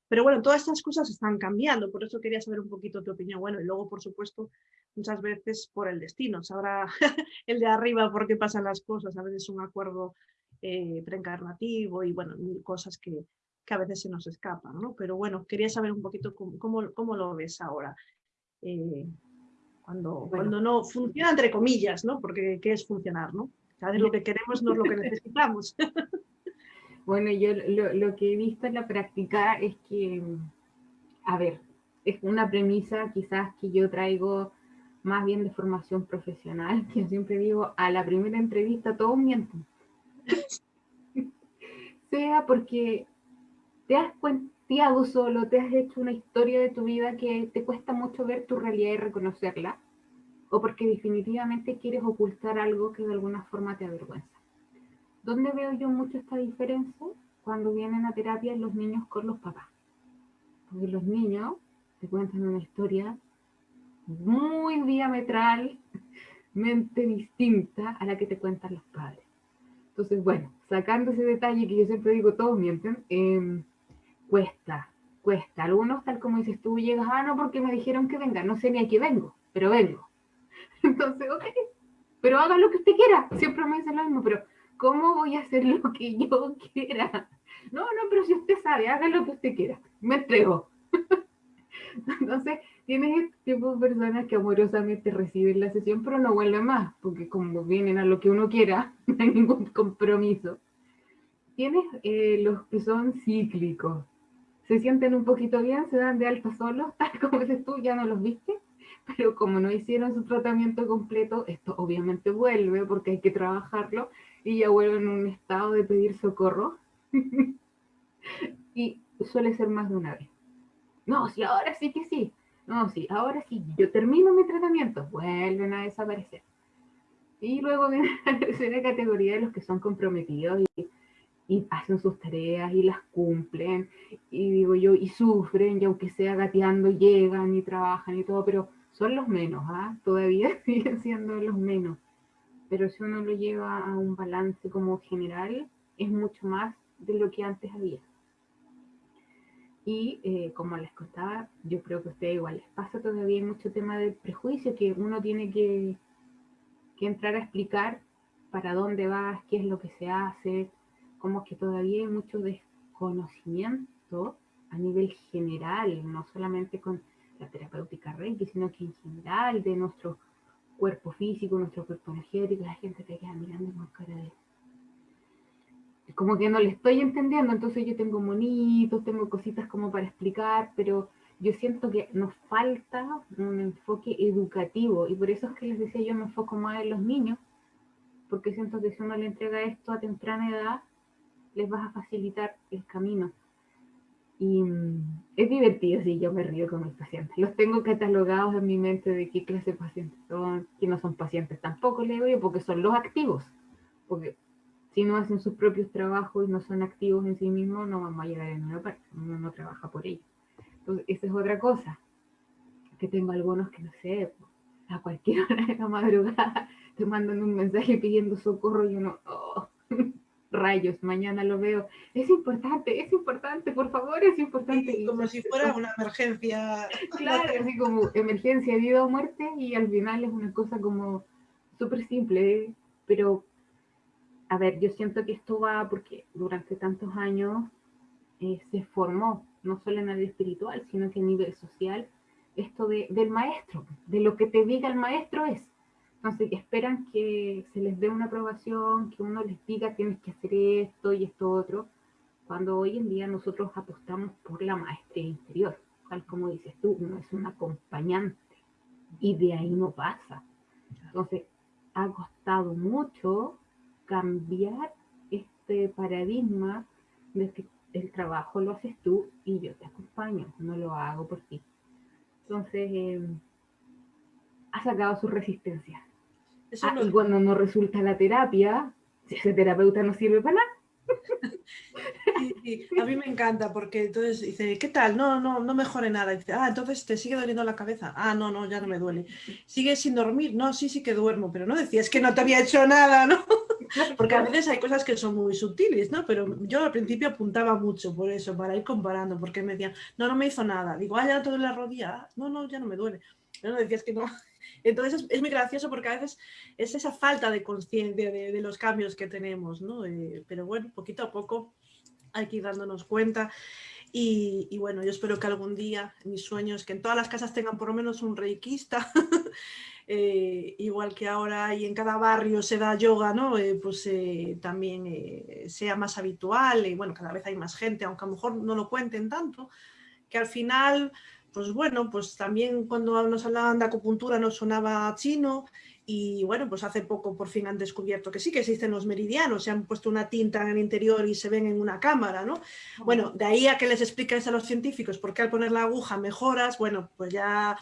Pero bueno, todas estas cosas están cambiando, por eso quería saber un poquito tu opinión. Bueno, y luego, por supuesto, muchas veces por el destino. Sabrá el de arriba por qué pasan las cosas. A veces un acuerdo eh, preencarnativo y bueno, cosas que, que a veces se nos escapan, ¿no? Pero bueno, quería saber un poquito cómo, cómo, lo ves ahora. Eh, cuando, cuando no funciona entre comillas, ¿no? Porque ¿qué es funcionar, no? Cada vez lo que queremos no es lo que necesitamos. Bueno, yo lo, lo, que he visto en la práctica es que, a ver, es una premisa quizás que yo traigo más bien de formación profesional, que siempre digo, a la primera entrevista todos mienten. sea porque te has cuenteado solo, te has hecho una historia de tu vida que te cuesta mucho ver tu realidad y reconocerla, o porque definitivamente quieres ocultar algo que de alguna forma te avergüenza. ¿Dónde veo yo mucho esta diferencia? Cuando vienen a terapia los niños con los papás. Porque los niños te cuentan una historia muy diametralmente distinta a la que te cuentan los padres. Entonces, bueno, sacando ese detalle que yo siempre digo, todos mienten, eh, cuesta, cuesta. Algunos, tal como dices tú, llegas, ah, no, porque me dijeron que venga, no sé ni a qué vengo, pero vengo. Entonces, ok, pero haga lo que usted quiera. Siempre me dicen lo mismo, pero ¿cómo voy a hacer lo que yo quiera? No, no, pero si usted sabe, haga lo que usted quiera. Me entrego. Entonces, tienes este tipo de personas que amorosamente reciben la sesión, pero no vuelven más, porque como vienen a lo que uno quiera, no hay ningún compromiso. Tienes eh, los que son cíclicos, se sienten un poquito bien, se dan de alta solos, tal como dices tú, ya no los viste, pero como no hicieron su tratamiento completo, esto obviamente vuelve porque hay que trabajarlo y ya vuelven en un estado de pedir socorro. y suele ser más de una vez. No, sí, ahora sí que sí. No, sí, ahora sí, yo termino mi tratamiento, vuelven a desaparecer. Y luego viene la tercera categoría de los que son comprometidos y y hacen sus tareas y las cumplen, y digo yo, y sufren, y aunque sea gateando, llegan y trabajan y todo, pero son los menos, ¿ah? Todavía siguen siendo los menos. Pero si uno lo lleva a un balance como general, es mucho más de lo que antes había. Y eh, como les contaba, yo creo que a ustedes igual les pasa todavía mucho tema de prejuicio que uno tiene que, que entrar a explicar para dónde vas, qué es lo que se hace, como que todavía hay mucho desconocimiento a nivel general, no solamente con la terapéutica Reiki, sino que en general de nuestro cuerpo físico, nuestro cuerpo energético, la gente te queda mirando con cara de... Como que no le estoy entendiendo, entonces yo tengo monitos, tengo cositas como para explicar, pero yo siento que nos falta un enfoque educativo y por eso es que les decía yo me enfoco más en los niños, porque siento que si uno le entrega esto a temprana edad, les vas a facilitar el camino. Y mm, es divertido, sí, yo me río con mis pacientes. Los tengo catalogados en mi mente de qué clase de pacientes son, que no son pacientes tampoco, le digo porque son los activos. Porque si no hacen sus propios trabajos y no son activos en sí mismos, no vamos a llegar a ninguna parte, uno no trabaja por ellos. Entonces, esa es otra cosa, que tengo algunos que no sé, a cualquier hora de la madrugada te mandan un mensaje pidiendo socorro y uno, oh, rayos, mañana lo veo. Es importante, es importante, por favor, es importante. como si fuera una emergencia. Claro, así como emergencia, vida o muerte, y al final es una cosa como súper simple, pero a ver, yo siento que esto va porque durante tantos años eh, se formó, no solo en el espiritual, sino que a nivel social, esto de, del maestro, de lo que te diga el maestro es. Entonces esperan que se les dé una aprobación, que uno les diga tienes que hacer esto y esto otro, cuando hoy en día nosotros apostamos por la maestría interior, tal como dices tú, no es un acompañante y de ahí no pasa. Entonces ha costado mucho cambiar este paradigma de que el trabajo lo haces tú y yo te acompaño, no lo hago por ti. Entonces, em, ha sacado su Ah, y cuando no resulta la terapia, ese terapeuta no sirve para nada. A mí me encanta porque entonces dice, ¿qué tal? No, no, no mejore nada. dice, ah, entonces te sigue doliendo la cabeza. Ah, no, no, ya no me duele. ¿Sigues sin dormir? No, sí, sí que duermo, pero no decías que no te había hecho nada, ¿no? Porque a veces hay cosas que son muy sutiles, ¿no? Pero yo al principio apuntaba mucho por eso, para ir comparando, porque me decían, no, no me hizo nada. Digo, ah, ya no te duele la rodilla. no, no, ya no me duele. Pero no decías que no. Entonces es, muy gracioso porque a veces es esa falta de conciencia de, los cambios que tenemos, ¿no? Eh, pero bueno, poquito a poco hay que ir dándonos cuenta. Y, bueno, yo espero que algún día, mis sueños, que en todas las casas tengan por lo menos un reikista, eh, igual que ahora y en cada barrio se da yoga, ¿no? Eh, pues también sea más habitual y bueno, cada vez hay más gente, aunque a lo mejor no lo cuenten tanto, que al final pues bueno, pues también cuando nos hablaban de acupuntura nos sonaba chino y bueno, pues hace poco por fin han descubierto que sí que existen los meridianos, se han puesto una tinta en el interior y se ven en una cámara, ¿no? Bueno, de ahí a que les expliques a los científicos por qué al poner la aguja mejoras, bueno, pues ya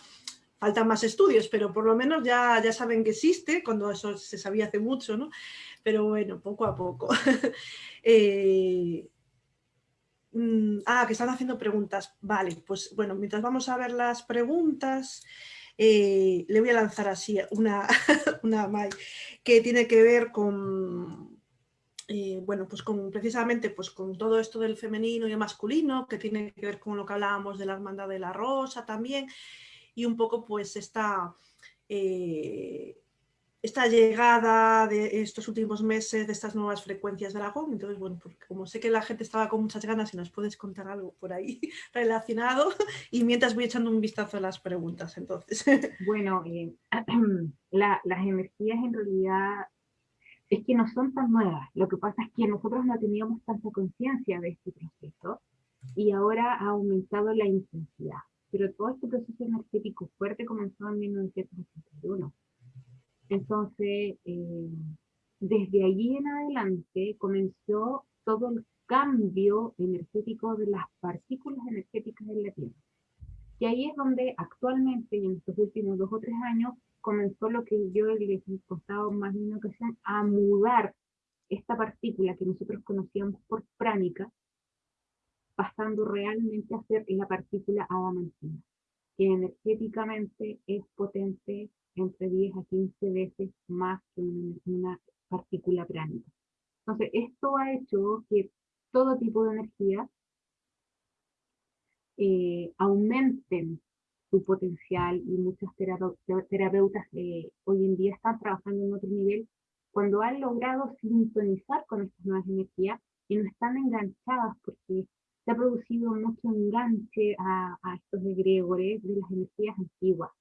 faltan más estudios, pero por lo menos ya, ya saben que existe, cuando eso se sabía hace mucho, ¿no? Pero bueno, poco a poco. eh, Mm, ah, que están haciendo preguntas. Vale, pues bueno, mientras vamos a ver las preguntas, eh, le voy a lanzar así una, una que tiene que ver con, eh, bueno, pues con precisamente pues con todo esto del femenino y el masculino, que tiene que ver con lo que hablábamos de la hermandad de la rosa también, y un poco pues esta... Eh, esta llegada de estos últimos meses, de estas nuevas frecuencias de Aragón. Entonces, bueno, porque como sé que la gente estaba con muchas ganas y nos puedes contar algo por ahí relacionado, y mientras voy echando un vistazo a las preguntas, entonces. Bueno, eh, las energías en realidad es que no son tan nuevas. Lo que pasa es que nosotros no teníamos tanta conciencia de este proceso y ahora ha aumentado la intensidad. Pero todo este proceso energético fuerte comenzó en 1981 entonces, eh, desde allí en adelante comenzó todo el cambio energético de las partículas energéticas en la Tierra. Y ahí es donde actualmente, en estos últimos dos o tres años, comenzó lo que yo les he contado más de una ocasión, a mudar esta partícula que nosotros conocíamos por pránica, pasando realmente a ser la partícula adamantina, que energéticamente es potente, entre 10 a 15 veces más que una, partícula pránica. Entonces, esto ha hecho que todo tipo de energía eh, aumenten su potencial y muchas terapeutas eh, hoy en día están trabajando en otro nivel cuando han logrado sintonizar con estas nuevas energías y no están enganchadas porque se ha producido mucho enganche a, a estos egregores de las energías antiguas.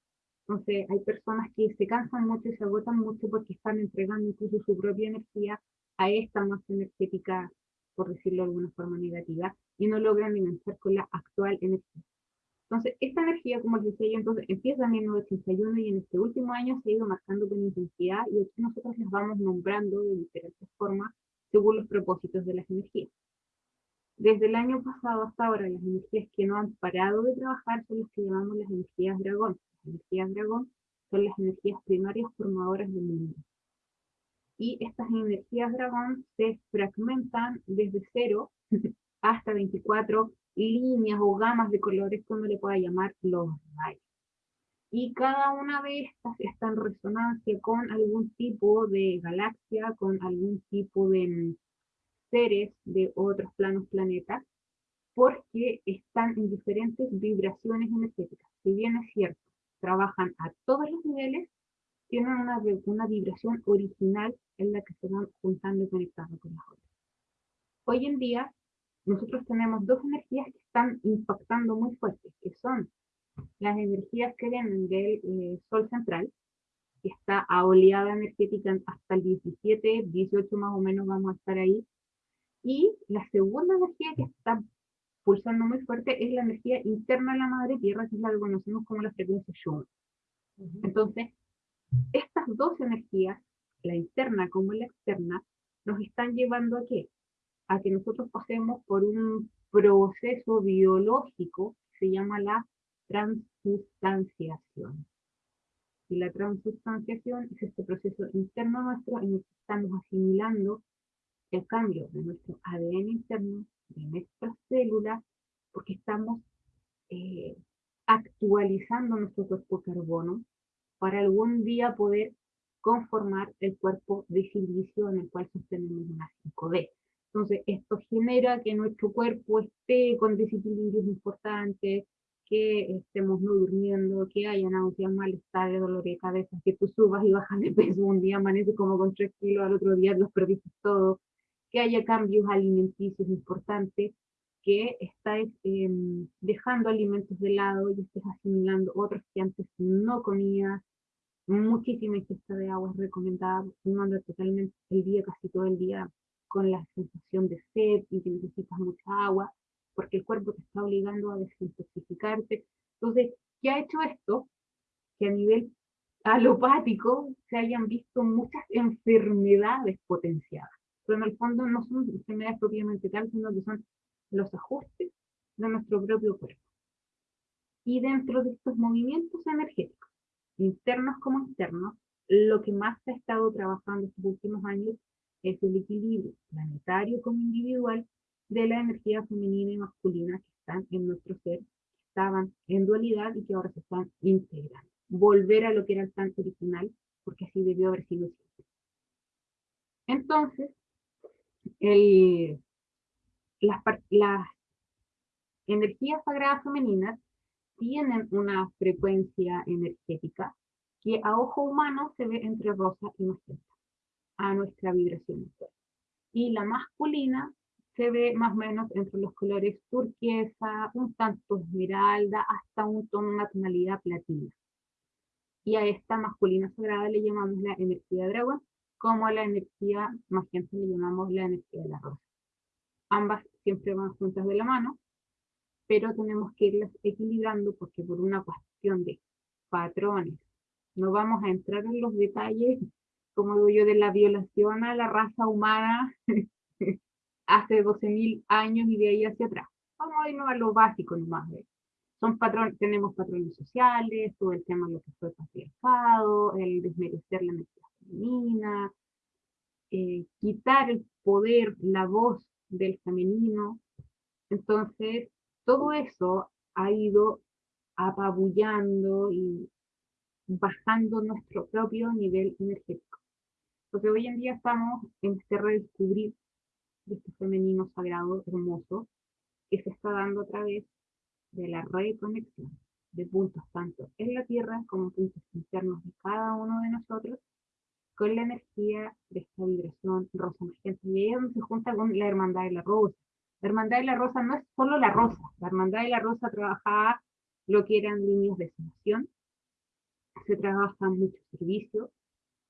Entonces, hay personas que se cansan mucho y se agotan mucho porque están entregando incluso su propia energía a esta masa energética, por decirlo de alguna forma negativa, y no logran enganchar con la actual energía. Entonces, esta energía, como les decía yo, entonces empieza en 1981 y en este último año se ha ido marcando con intensidad y aquí nosotros las vamos nombrando de diferentes formas según los propósitos de las energías. Desde el año pasado hasta ahora, las energías que no han parado de trabajar son las que llamamos las energías dragón. Las energías dragón son las energías primarias formadoras del mundo. Y estas energías dragón se fragmentan desde 0 hasta 24 líneas o gamas de colores, como le pueda llamar, los rayos. Y cada una de estas está en resonancia con algún tipo de galaxia, con algún tipo de seres de otros planos planetas, porque están en diferentes vibraciones energéticas. Si bien es cierto, trabajan a todos los niveles, tienen una, una vibración original en la que se van juntando y conectando con las otras. Hoy en día, nosotros tenemos dos energías que están impactando muy fuertes, que son las energías que vienen del eh, Sol central, que está a oleada energética hasta el 17, 18 más o menos vamos a estar ahí, y la segunda energía que está pulsando muy fuerte es la energía interna de la madre tierra, que es la que conocemos como la frecuencia Schumann. Entonces, estas dos energías, la interna como la externa, nos están llevando a qué? A que nosotros pasemos por un proceso biológico que se llama la transustanciación. Y la transustanciación es este proceso interno nuestro en el que estamos asimilando el cambio de nuestro ADN interno, de nuestras células, porque estamos eh, actualizando nuestro cuerpo carbono para algún día poder conformar el cuerpo de silicio en el cual sostenemos una 5D. Entonces, esto genera que nuestro cuerpo esté con desequilibrios importantes, que estemos no durmiendo, que haya náuseas, malestar, dolor de cabeza, que tú subas y bajas de peso, un día amaneces como con 3 kilos, al otro día los perdiste todo, que haya cambios alimenticios importantes, que estáis em, dejando alimentos de lado y estés asimilando otros que antes no comías, muchísima ingesta de agua es recomendada, uno anda totalmente el día, casi todo el día, con la sensación de sed y que necesitas mucha agua, porque el cuerpo te está obligando a desintoxicarte. Entonces, ¿qué ha hecho esto? Que a nivel alopático se hayan visto muchas enfermedades potenciadas pero en el fondo no son enfermedades propiamente tal, sino que son los ajustes de nuestro propio cuerpo. Y dentro de estos movimientos energéticos, internos como externos, lo que más se ha estado trabajando estos últimos años es el equilibrio planetario como individual de la energía femenina y masculina que están en nuestro ser, estaban en dualidad y que ahora se están integrando. Volver a lo que era el tanto original, porque así debió haber sido siempre. Entonces, las, energías sagradas femeninas tienen una frecuencia energética que a ojo humano se ve entre rosa y magenta, a nuestra vibración Y la masculina se ve más o menos entre los colores turquesa, un tanto esmeralda, hasta un tono, una tonalidad platina. Y a esta masculina sagrada le llamamos la energía dragón, como la energía magenta le llamamos la energía de la rosa. Ambas siempre van juntas de la mano, pero tenemos que irlas equilibrando porque por una cuestión de patrones, no vamos a entrar en los detalles, como digo yo, de la violación a la raza humana hace 12.000 años y de ahí hacia atrás. Vamos a irnos a lo básico nomás. Son patrones, tenemos patrones sociales, todo el tema de lo que fue patriarcado, el desmerecer la energía femenina, eh, quitar el poder, la voz del femenino. Entonces, todo eso ha ido apabullando y bajando nuestro propio nivel energético. Porque hoy en día estamos en este redescubrir de este femenino sagrado, hermoso, que se está dando a través de la reconexión de puntos tanto en la Tierra como puntos internos de cada uno de nosotros con la energía de esta vibración rosa magenta. Y ahí se junta con la hermandad de la rosa. La hermandad de la rosa no es solo la rosa, la hermandad de la rosa trabajaba lo que eran líneas de sanación, se trabaja mucho servicio,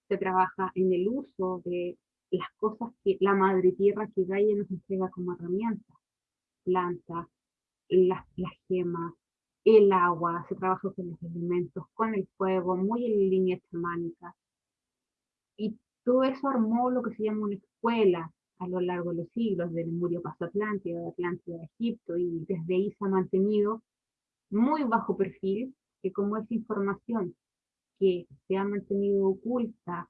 se trabaja en el uso de las cosas que la madre tierra que Gaia nos entrega como herramienta, plantas, las, gemas, el agua, se trabaja con los elementos, con el fuego, muy en línea chamánica, y todo eso armó lo que se llama una escuela a lo largo de los siglos, del Lemurio paso Atlántida, de Atlántida a Egipto, y desde ahí se ha mantenido muy bajo perfil, que como esa información que se ha mantenido oculta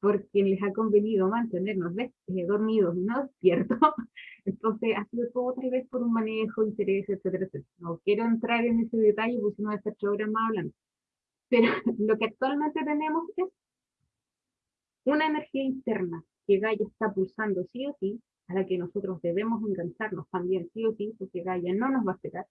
por quien les ha convenido mantenernos eh, dormidos y no despiertos, entonces ha sido todo tal vez por un manejo, interés, etcétera, etcétera. No quiero entrar en ese detalle porque si no va a estar más hablando. Pero lo que actualmente tenemos es una energía interna que Gaia está pulsando sí o sí, a la que nosotros debemos engancharnos también sí o sí, porque Gaia no nos va a esperar,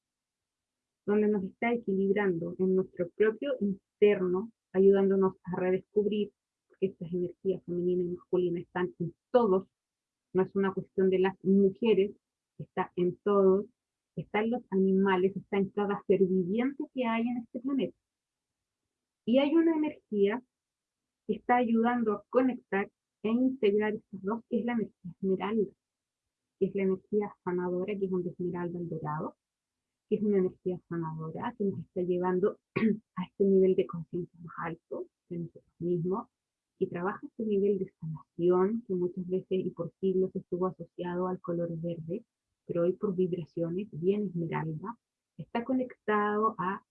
donde nos está equilibrando en nuestro propio interno, ayudándonos a redescubrir que estas energías femenina y masculina están en todos, no es una cuestión de las mujeres, está en todos, está en los animales, está en cada ser viviente que hay en este planeta. Y hay una energía que está ayudando a conectar e integrar estas dos, que es la energía esmeralda, que es la energía sanadora, que es un esmeralda al dorado, que es una energía sanadora que nos está llevando a este nivel de conciencia más alto de nosotros mismos y trabaja este nivel de sanación que muchas veces y por siglos estuvo asociado al color verde, pero hoy por vibraciones, bien esmeralda, está conectado a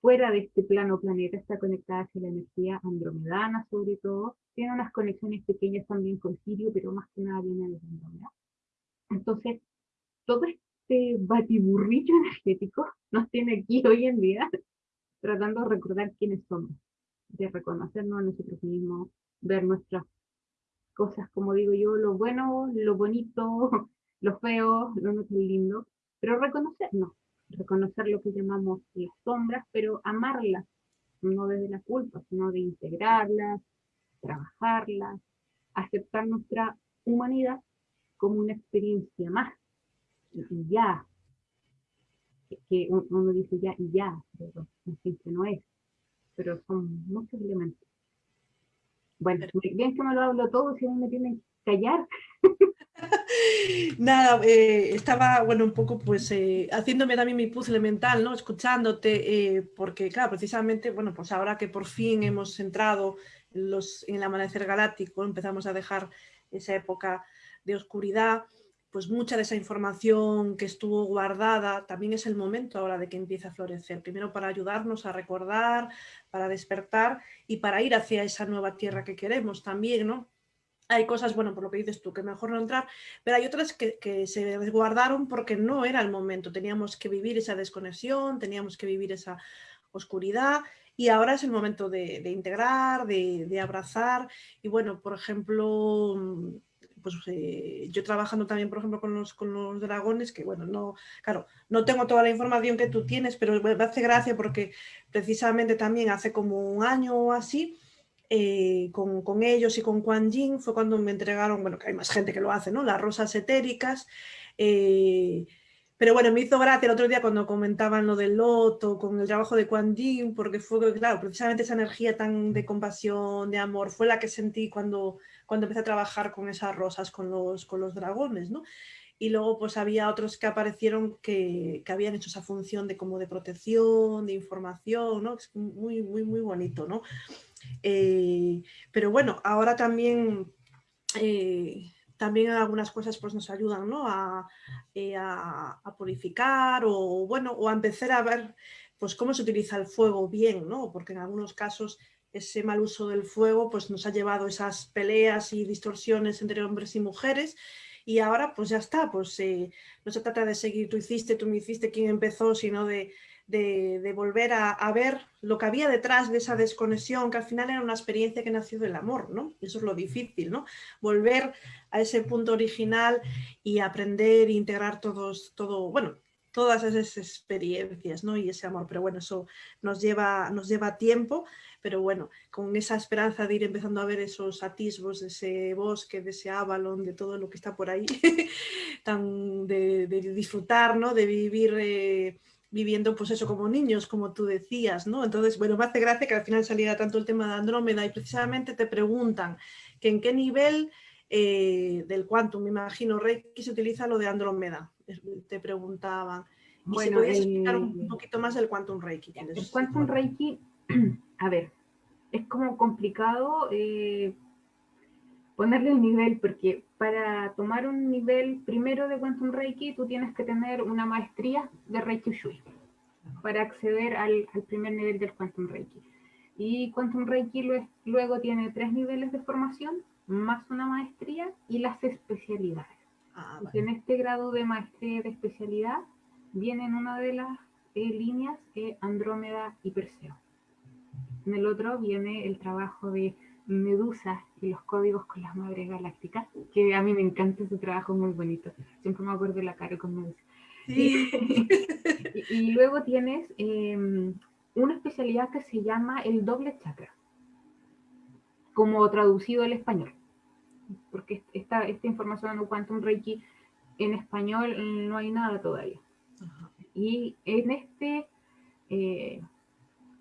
fuera de este plano planeta, está conectada hacia la energía andromedana sobre todo, tiene unas conexiones pequeñas también con Sirio, pero más que nada viene desde Andrómeda. Entonces, todo este batiburrillo energético nos tiene aquí hoy en día tratando de recordar quiénes somos, de reconocernos a nosotros mismos, ver nuestras cosas, como digo yo, lo bueno, lo bonito, lo feo, lo no tan lindo, pero reconocernos, reconocer lo que llamamos las sombras, pero amarlas, no desde la culpa, sino de integrarlas, trabajarlas, aceptar nuestra humanidad como una experiencia más, y ya, que uno dice ya y ya, pero siempre no es, pero son muchos elementos. Bueno, bien que me lo hablo todo, si no me tienen que callar. Nada, eh, estaba, bueno, un poco pues eh, haciéndome también mi puzzle mental, ¿no? Escuchándote, eh, porque claro, precisamente, bueno, pues ahora que por fin hemos entrado en, los, en el amanecer galáctico, empezamos a dejar esa época de oscuridad, pues mucha de esa información que estuvo guardada, también es el momento ahora de que empiece a florecer. Primero para ayudarnos a recordar, para despertar y para ir hacia esa nueva tierra que queremos también, ¿no? Hay cosas, bueno, por lo que dices tú, que mejor no entrar, pero hay otras que, se guardaron porque no era el momento. Teníamos que vivir esa desconexión, teníamos que vivir esa oscuridad y ahora es el momento de, integrar, de, de, abrazar. Y bueno, por ejemplo, pues eh, yo trabajando también, por ejemplo, con los, con los dragones, que bueno, no, claro, no tengo toda la información que tú tienes, pero me hace gracia porque precisamente también hace como un año o así, eh, con, con, ellos y con Quan Yin fue cuando me entregaron, bueno, que hay más gente que lo hace, ¿no? Las rosas etéricas. Eh, pero bueno, me hizo gracia el otro día cuando comentaban lo del loto, con el trabajo de Quan Yin, porque fue, claro, precisamente esa energía tan de compasión, de amor, fue la que sentí cuando, cuando empecé a trabajar con esas rosas, con los, con los dragones, ¿no? Y luego pues había otros que aparecieron que, que, habían hecho esa función de como de protección, de información, ¿no? Es muy, muy, muy bonito, ¿no? Eh, pero bueno, ahora también... Eh, también algunas cosas pues, nos ayudan ¿no? a, eh, a, a, purificar o, bueno, o a empezar a ver pues, cómo se utiliza el fuego bien, ¿no? porque en algunos casos ese mal uso del fuego pues nos ha llevado esas peleas y distorsiones entre hombres y mujeres y ahora pues ya está, pues eh, no se trata de seguir tú hiciste, tú me hiciste, quién empezó, sino de, de, volver a, ver lo que había detrás de esa desconexión, que al final era una experiencia que nació del amor, ¿no? Eso es lo difícil, ¿no? Volver a ese punto original y aprender e integrar todos, todo, bueno, todas esas experiencias ¿no? y ese amor. Pero bueno, eso nos lleva, nos lleva tiempo, pero bueno, con esa esperanza de ir empezando a ver esos atisbos de ese bosque, de ese Avalon, de todo lo que está por ahí, tan de, disfrutar, ¿no? de vivir... Eh, viviendo pues eso como niños, como tú decías, ¿no? Entonces, bueno, me hace gracia que al final saliera tanto el tema de Andrómeda y precisamente te preguntan que en qué nivel eh, del quantum, me imagino, Reiki se utiliza lo de Andrómeda, te preguntaban. bueno, si explicar un poquito más el quantum Reiki. El quantum Reiki, a ver, es como complicado eh, ponerle el nivel porque para tomar un nivel primero de Quantum Reiki, tú tienes que tener una maestría de Reiki Ushui para acceder al, primer nivel del Quantum Reiki. Y Quantum Reiki luego tiene tres niveles de formación, más una maestría y las especialidades. Ah, en este grado de maestría y de especialidad viene una de las eh, líneas eh, Andrómeda y Perseo. En el otro viene el trabajo de Medusa y los códigos con las madres galácticas, que a mí me encanta ese trabajo, muy bonito. Siempre me acuerdo de la cara con Medusa. y, luego tienes em, una especialidad que se llama el doble chakra, como traducido al español. Porque esta, esta información Quantum Reiki en español no hay nada todavía. Y en este eh,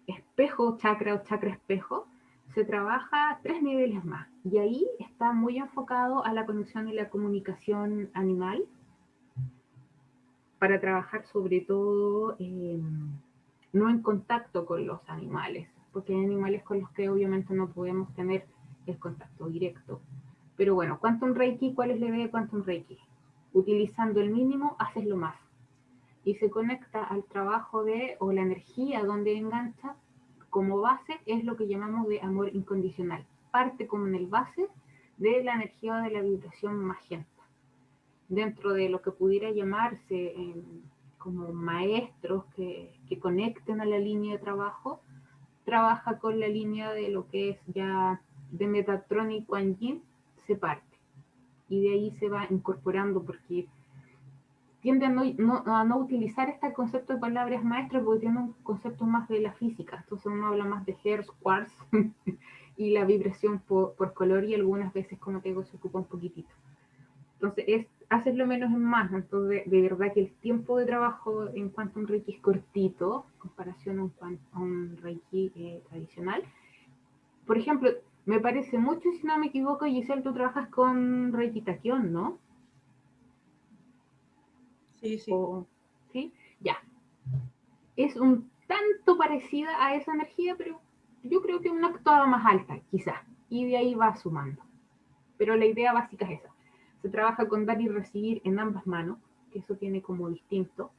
espejo chakra o chakra espejo, se trabaja tres niveles más y ahí está muy enfocado a la conexión y la comunicación animal para trabajar sobre todo em, no en contacto con los animales, porque hay animales con los que obviamente no podemos tener el contacto directo. Pero bueno, Quantum Reiki, ¿cuál es la idea de Quantum Reiki? Utilizando el mínimo, haces lo más. Y se conecta al trabajo de, o la energía donde engancha como base es lo que llamamos de amor incondicional. Parte como en el base de la energía de la vibración magenta. Dentro de lo que pudiera llamarse em, como maestros que, que, conecten a la línea de trabajo, trabaja con la línea de lo que es ya de Metatron y Yin, se parte. Y de ahí se va incorporando porque tiende a no, utilizar este concepto de palabras maestras porque tiene un concepto más de la física. Entonces uno habla más de hertz, quartz y la vibración por, color y algunas veces, como te digo, se ocupa un poquitito. Entonces es haces lo menos en más. Entonces de verdad que el tiempo de trabajo en cuanto a un Reiki es cortito en comparación a un, Reiki eh, tradicional. Por ejemplo, me parece mucho, si no me equivoco, Giselle, tú trabajas con Reiki Taquión, ¿no? Sí, sí. ¿Sí? Ya. Es un tanto parecida a esa energía, pero yo creo que una actuada más alta, quizás. Y de ahí va sumando. Pero la idea básica es esa. Se trabaja con dar y recibir en ambas manos, que eso tiene como distinto.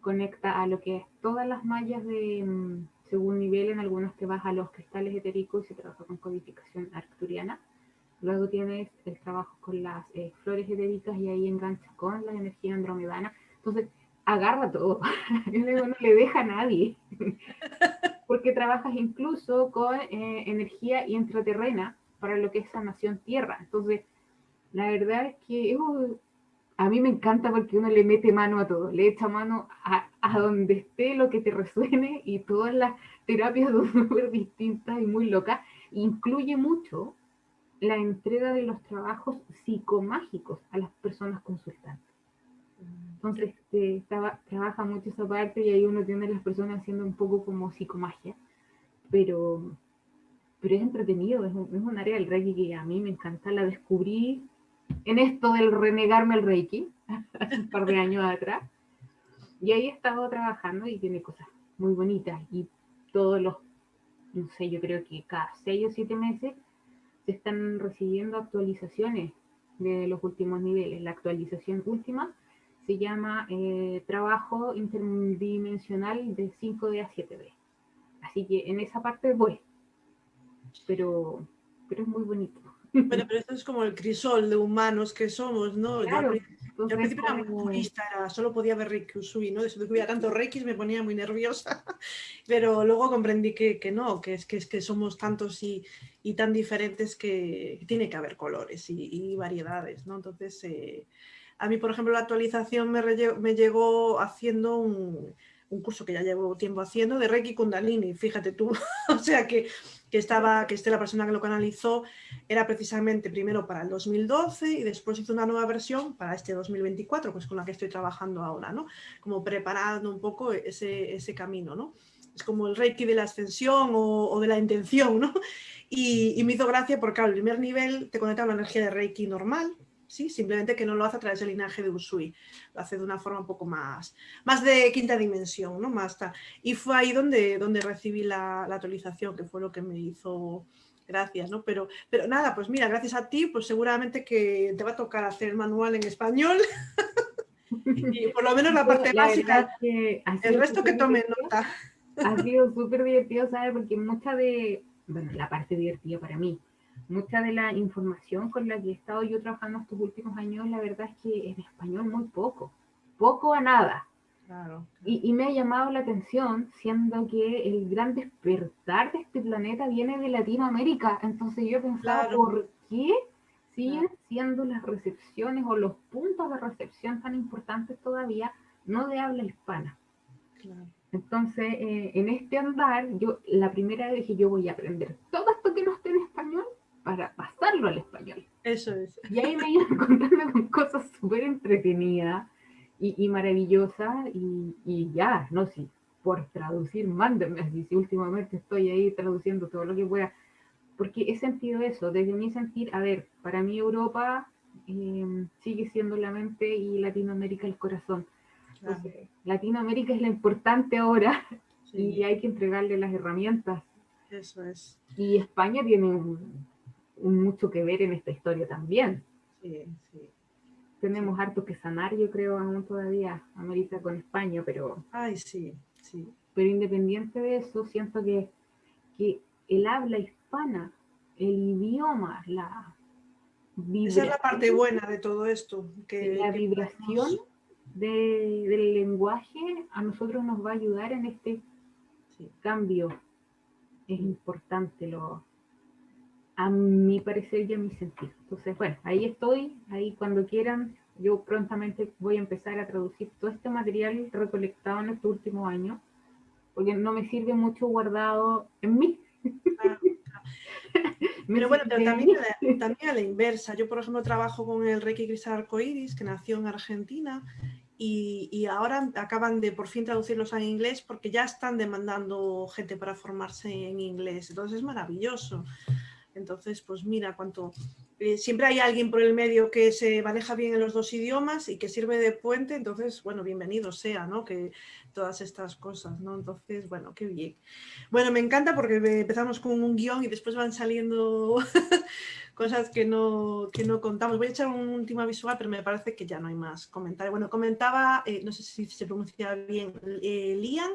Conecta a lo que es todas las mallas de, mm, según nivel, en algunos te vas a los cristales etéricos y se trabaja con codificación arcturiana Luego tienes el trabajo con las eh, flores etéricas y ahí enganchas con la energía andromedana. Entonces, agarra todo. no le deja a nadie. Porque trabajas incluso con eh, energía intraterrena para lo que es sanación tierra. Entonces, la verdad es que uh, a mí me encanta porque uno le mete mano a todo, le echa mano a, a donde esté lo que te resuene y todas las terapias son súper distintas y muy locas. Incluye mucho la entrega de los trabajos psicomágicos a las personas consultantes. Entonces, este, trabaja mucho esa parte y ahí uno tiene a las personas haciendo un poco como psicomagia, pero, pero es entretenido, es un, área del Reiki que a mí me encanta, la descubrí en esto del renegarme al Reiki, hace un par de años atrás, y ahí he estado trabajando y tiene cosas muy bonitas y todos los, no sé, yo creo que cada seis o siete meses se están recibiendo actualizaciones de los últimos niveles. La actualización última se llama eh, trabajo interdimensional de 5D a 7D. Así que en esa parte voy, pero, pero es muy bonito. Bueno, pero esto es como el crisol de humanos que somos, ¿no? Claro. Yo al principio era muy purista, solo podía ver Reiki Usui, ¿no? Si hubiera tanto Reiki me ponía muy nerviosa, pero luego comprendí que, que no, que es, que es que somos tantos y, y tan diferentes que, tiene que haber colores y, y variedades, ¿no? Entonces, eh, a mí, por ejemplo, la actualización me, me llegó haciendo un, un curso que ya llevo tiempo haciendo de Reiki Kundalini, fíjate tú, o sea que que estaba, que esté la persona que lo canalizó, era precisamente primero para el 2012 y después hizo una nueva versión para este 2024, pues con la que estoy trabajando ahora, ¿no? Como preparando un poco ese, ese camino, ¿no? Es como el Reiki de la ascensión o, de la intención, ¿no? Y, y, me hizo gracia porque, el primer nivel te conecta a la energía de Reiki normal, ¿sí? simplemente que no lo hace a través del linaje de Usui, lo hace de una forma un poco más, más de quinta dimensión, ¿no? Más Y fue ahí donde, donde recibí la, actualización, que fue lo que me hizo gracias, ¿no? Pero, pero nada, pues mira, gracias a ti, pues seguramente que te va a tocar hacer el manual en español. y por lo menos la parte básica, el resto que tome nota. Ha sido súper divertido, ¿sabes? Porque mucha de, bueno, la parte divertida para mí, mucha de la información con la que he estado yo trabajando estos últimos años, la verdad es que en español muy poco, poco a nada. Y, me ha llamado la atención, siendo que el gran despertar de este planeta viene de Latinoamérica. Entonces yo pensaba, ¿por qué siguen siendo las recepciones o los puntos de recepción tan importantes todavía no de habla hispana? Entonces, eh, en este andar, yo la primera vez dije, yo voy a aprender todo esto que no esté en español para pasarlo al español. Eso es. Y ahí me iban contando con cosas súper entretenidas y, maravillosa y, ya, no sé, por traducir, mándenme así, si últimamente estoy ahí traduciendo todo lo que pueda, porque he sentido eso, desde mi sentir, a ver, para mí Europa em, sigue siendo la mente y Latinoamérica el corazón. Latinoamérica es la importante ahora y hay que entregarle las herramientas. Eso es. Y España tiene mucho que ver en esta historia también. Sí, sí tenemos harto que sanar, yo creo, aún todavía, América con España, pero... Ay, sí, sí. Pero independiente de eso, siento que, que el habla hispana, el idioma, la... Esa es la parte buena de todo esto. Que, la vibración del lenguaje a nosotros nos va a ayudar en este cambio. Es importante lo, a mi parecer y a mi sentido. Entonces, bueno, ahí estoy, ahí cuando quieran, yo prontamente voy a empezar a traducir todo este material recolectado en estos últimos años, porque no me sirve mucho guardado en mí. Pero bueno, también, también a la inversa. Yo, por ejemplo, trabajo con el Reiki Cristal Arcoiris, que nació en Argentina, y, y, ahora acaban de por fin traducirlos a inglés porque ya están demandando gente para formarse en inglés. Entonces es maravilloso. Entonces, pues mira cuánto... Eh, siempre hay alguien por el medio que se maneja bien en los dos idiomas y que sirve de puente, entonces, bueno, bienvenido sea, ¿no? Que todas estas cosas, ¿no? Entonces, bueno, qué bien. Bueno, me encanta porque empezamos con un guion y después van saliendo cosas que no, que no contamos. Voy a echar un último visual, pero me parece que ya no hay más comentarios. Bueno, comentaba, eh, no sé si se pronuncia bien, eh, Lian,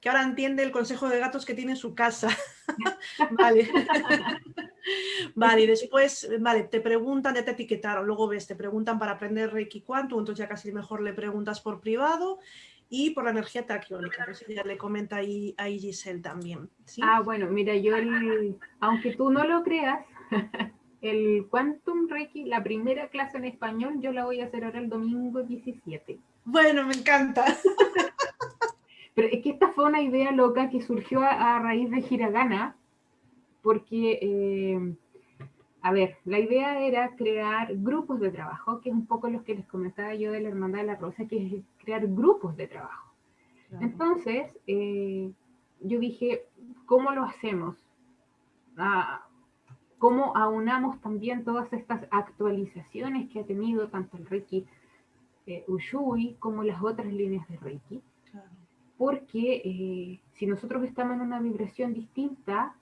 que ahora entiende el consejo de gatos que tiene en su casa. vale. vale, y después, vale, te preguntan, ya te etiquetaron, luego ves, te preguntan para aprender Reiki Quantum, entonces ya casi mejor le preguntas por privado y por la energía taquiónica, entonces ya le comenta ahí, a Giselle también. Ah, bueno, mira, yo, aunque tú no lo creas, el Quantum Reiki, la primera clase en español, yo la voy a hacer ahora el domingo 17. Bueno, me encanta. Pero es que esta fue una idea loca que surgió a, raíz de Hiragana, porque, eh, a ver, la idea era crear grupos de trabajo, que es un poco lo que les comentaba yo de la Hermandad de la Rosa, que es crear grupos de trabajo. Entonces, eh, yo dije, ¿cómo lo hacemos? Ah, ¿Cómo aunamos también todas estas actualizaciones que ha tenido tanto el Reiki eh, Ushui como las otras líneas de Reiki? Porque eh, si nosotros estamos en una vibración distinta,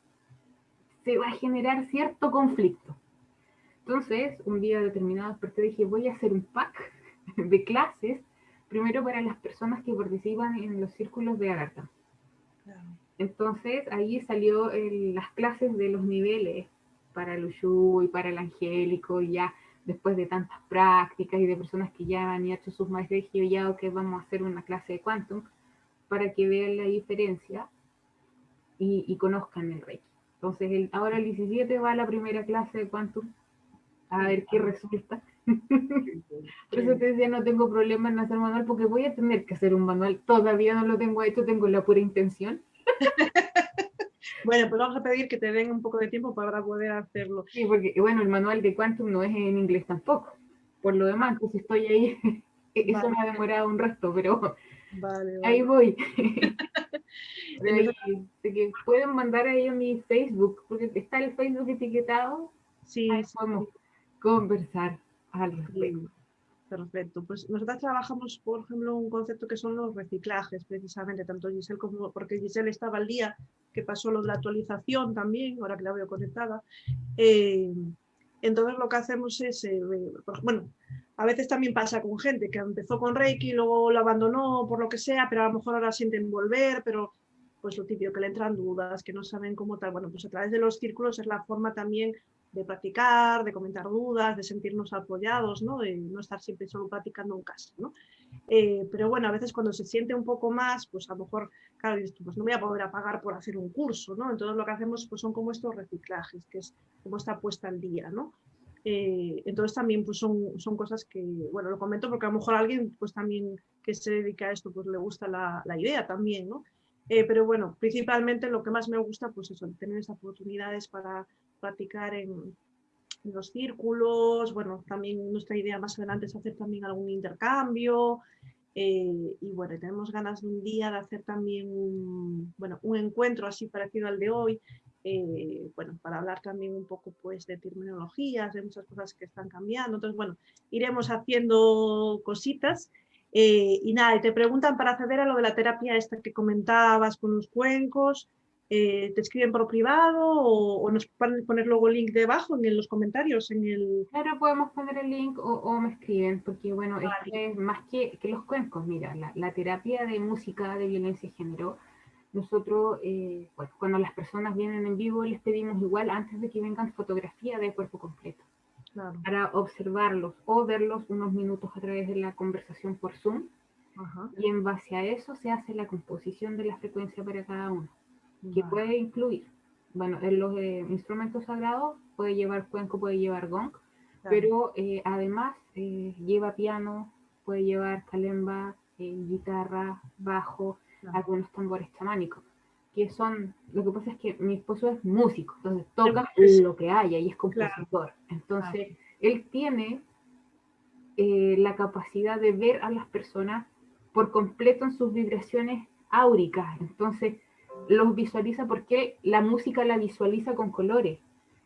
se va a generar cierto conflicto. Entonces, un día determinado desperté y dije, voy a hacer un pack de clases, primero para las personas que participan en los círculos de Agartha. Entonces, ahí salió las clases de los niveles para el Ushu y para el angélico, y ya después de tantas prácticas y de personas que ya han hecho sus maestrías, ya que vamos a hacer una clase de Quantum, para que vean la diferencia y, conozcan el Reiki. Entonces, el, ahora el 17 va a la primera clase de Quantum, a ver qué resulta. Por eso te decía, no tengo problema en hacer manual, porque voy a tener que hacer un manual. Todavía no lo tengo hecho, tengo la pura intención. bueno, pues vamos a pedir que te den un poco de tiempo para poder hacerlo. Sí, porque bueno, el manual de Quantum no es en inglés tampoco. Por lo demás, pues estoy ahí. Eso me ha demorado un resto, pero Ahí voy. que pueden mandar ahí a mi Facebook, porque está el Facebook etiquetado. Sí, ahí podemos conversar al respecto. Perfecto. Pues nosotros trabajamos, por ejemplo, un concepto que son los reciclajes, precisamente, tanto Giselle como, porque Giselle estaba al día que pasó lo de la actualización también, ahora que la veo conectada. Eh, entonces lo que hacemos es, eh, bueno, a veces también pasa con gente que empezó con Reiki, luego lo abandonó por lo que sea, pero a lo mejor ahora sienten volver, pero pues lo típico, que le entran dudas, que no saben cómo tal. Bueno, pues a través de los círculos es la forma también de practicar, de comentar dudas, de sentirnos apoyados, ¿no? de no estar siempre solo practicando en casa. ¿no? Eh, pero bueno, a veces cuando se siente un poco más, pues a lo mejor, claro, pues no voy a poder pagar por hacer un curso, ¿no? Entonces lo que hacemos pues son como estos reciclajes, que es como esta puesta al día, ¿no? Eh, entonces también pues son, son cosas que, bueno, lo comento porque a lo mejor alguien pues también que se dedica a esto pues le gusta la, la idea también, ¿no? Eh, pero bueno, principalmente lo que más me gusta pues eso, tener esas oportunidades para practicar en, los círculos, bueno, también nuestra idea más adelante es hacer también algún intercambio eh, y bueno, tenemos ganas de un día de hacer también un, bueno, un encuentro así parecido al de hoy, eh, bueno, para hablar también un poco pues de terminologías, de muchas cosas que están cambiando, entonces bueno, iremos haciendo cositas. Eh, y nada, te preguntan para acceder a lo de la terapia esta que comentabas con los cuencos, eh, te escriben por privado o, nos pueden poner luego el link debajo en los comentarios. En el... Claro, podemos poner el link o, me escriben, porque bueno, es más que, que, los cuencos, mira, la, terapia de música de violencia de género, nosotros, eh, cuando las personas vienen en vivo, les pedimos igual antes de que vengan fotografía de cuerpo completo. Para observarlos o verlos unos minutos a través de la conversación por Zoom. Y en base a eso se hace la composición de la frecuencia para cada uno que puede incluir, bueno, en los eh, instrumentos sagrados puede llevar cuenco, puede llevar gong, pero eh, además eh, lleva piano, puede llevar calemba, guitarra, bajo, algunos tambores chamánicos, que son, lo que pasa es que mi esposo es músico, entonces toca lo que haya y es compositor, entonces él tiene la capacidad de ver a las personas por completo en sus vibraciones áuricas, entonces los visualiza porque la música la visualiza con colores.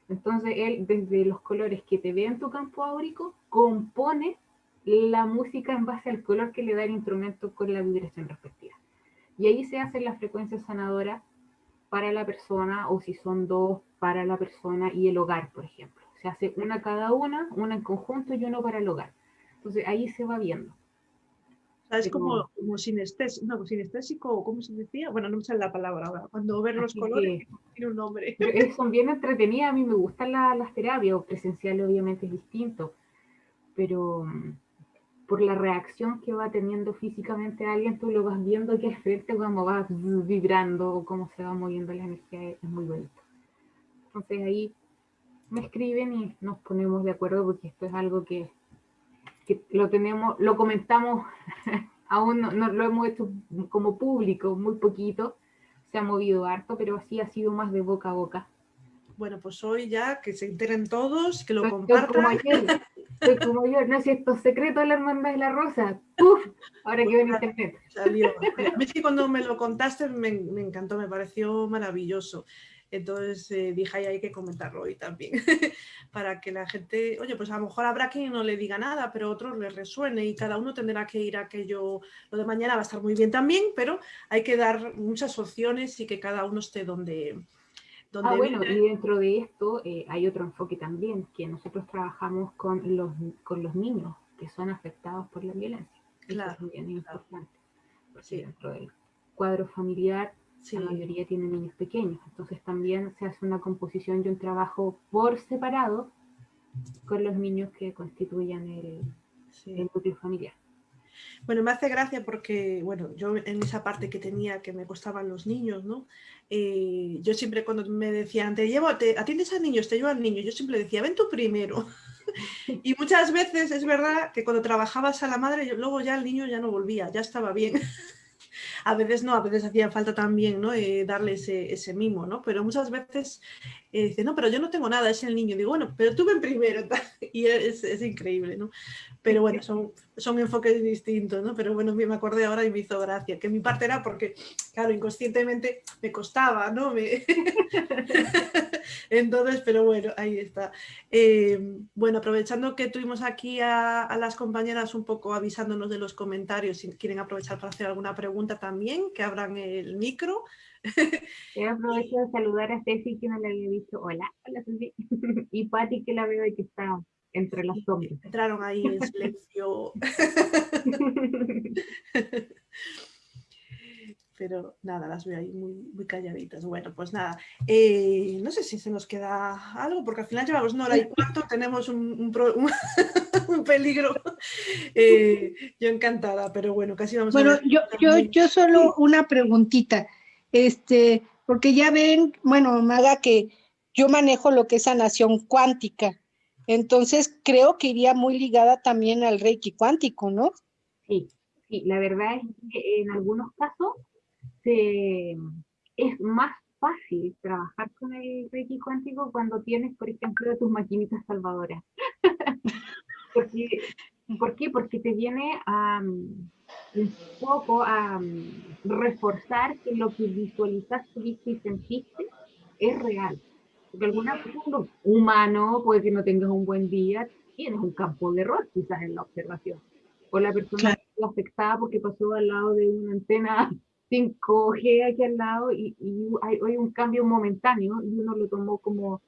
Entonces él, desde los colores que te ve en tu campo áurico, compone la música en base al color que le da el instrumento con la vibración respectiva. Y ahí se hace la frecuencia sanadora para la persona, o si son dos, para la persona y el hogar, por ejemplo. Se hace una cada una, una en conjunto y uno para el hogar. Entonces ahí se va viendo es como, como sinestésico, no, sinestésico, ¿cómo se decía? Bueno, no me sale la palabra ahora. Cuando ver los colores tiene un nombre. son bien entretenidas, a mí me gustan las terapias, presencial obviamente es distinto, pero mm, por la reacción que va teniendo físicamente alguien, tú lo vas viendo que es frente cómo va vibrando, cómo se va moviendo la energía, es muy bonito. Entonces ahí me escriben y nos ponemos de acuerdo porque esto es algo que que lo tenemos, lo comentamos, aún no, lo hemos hecho como público, muy poquito, se ha movido harto, pero así ha sido más de boca a boca. Bueno, pues hoy ya que se enteren todos, que lo compartan. Como soy como yo, no sé, esto secreto de la hermandad de la rosa. ¡Uf! Ahora que ven internet. Salió. Es que cuando me lo contaste me, me encantó, me pareció maravilloso. Entonces eh, dije, ahí hay que comentarlo hoy también, para que la gente, oye, pues a lo mejor habrá quien no le diga nada, pero otros les resuene y cada uno tendrá que ir a aquello, lo de mañana va a estar muy bien también, pero hay que dar muchas opciones y que cada uno esté donde... donde ah, bueno, y dentro de esto eh, hay otro enfoque también, que nosotros trabajamos con los, con los niños que son afectados por la violencia. Claro. es bien importante. Sí. Dentro del cuadro familiar la mayoría tiene niños pequeños, entonces también se hace una composición y un trabajo por separado con los niños que constituyan el, núcleo familiar. Bueno, me hace gracia porque, bueno, yo en esa parte que tenía que me costaban los niños, ¿no? Eh, yo siempre cuando me decían, te llevo, te atiendes a niños, te llevo al niño, yo siempre decía, ven tú primero. y muchas veces es verdad que cuando trabajabas a la madre, luego ya el niño ya no volvía, ya estaba bien. a veces no, a veces hacía falta también ¿no? Eh, darle ese, mimo, ¿no? Pero muchas veces eh, dice, no, pero yo no tengo nada, es el niño. Digo, bueno, pero tú ven primero, y es, increíble, ¿no? Pero bueno, son, son enfoques distintos, ¿no? Pero bueno, me acordé ahora y me hizo gracia, que mi parte era porque, claro, inconscientemente me costaba, ¿no? Entonces, pero bueno, ahí está. Eh, bueno, aprovechando que tuvimos aquí a, las compañeras un poco avisándonos de los comentarios, si quieren aprovechar para hacer alguna pregunta también, que abran el micro. Yo aprovecho de saludar a Ceci que no le había dicho hola, hola Ceci, y Patti que la veo y que está entre las sombras. Entraron ahí en silencio. Pero nada, las veo ahí muy, muy calladitas. Bueno, pues nada, eh, no sé si se nos queda algo, porque al final llevamos una hora y cuarto, tenemos un, un, peligro. Eh, yo encantada, pero bueno, casi vamos bueno, a Bueno, yo, yo, yo solo una preguntita, este, porque ya ven, bueno, Maga, que yo manejo lo que es sanación cuántica. Entonces, creo que iría muy ligada también al Reiki cuántico, ¿no? Sí, sí, la verdad es que en algunos casos es más fácil trabajar con el Reiki cuántico cuando tienes, por ejemplo, tus maquinitas salvadoras. ¿Por qué? Porque te viene a, un poco a reforzar que lo que visualizaste, viste y sentiste es real. Porque alguna cosa, humano, puede que no tengas un buen día, tienes un campo de error quizás en la observación. O la persona afectada porque pasó al lado de una antena 5G aquí al lado y, hay, un cambio momentáneo y uno lo tomó como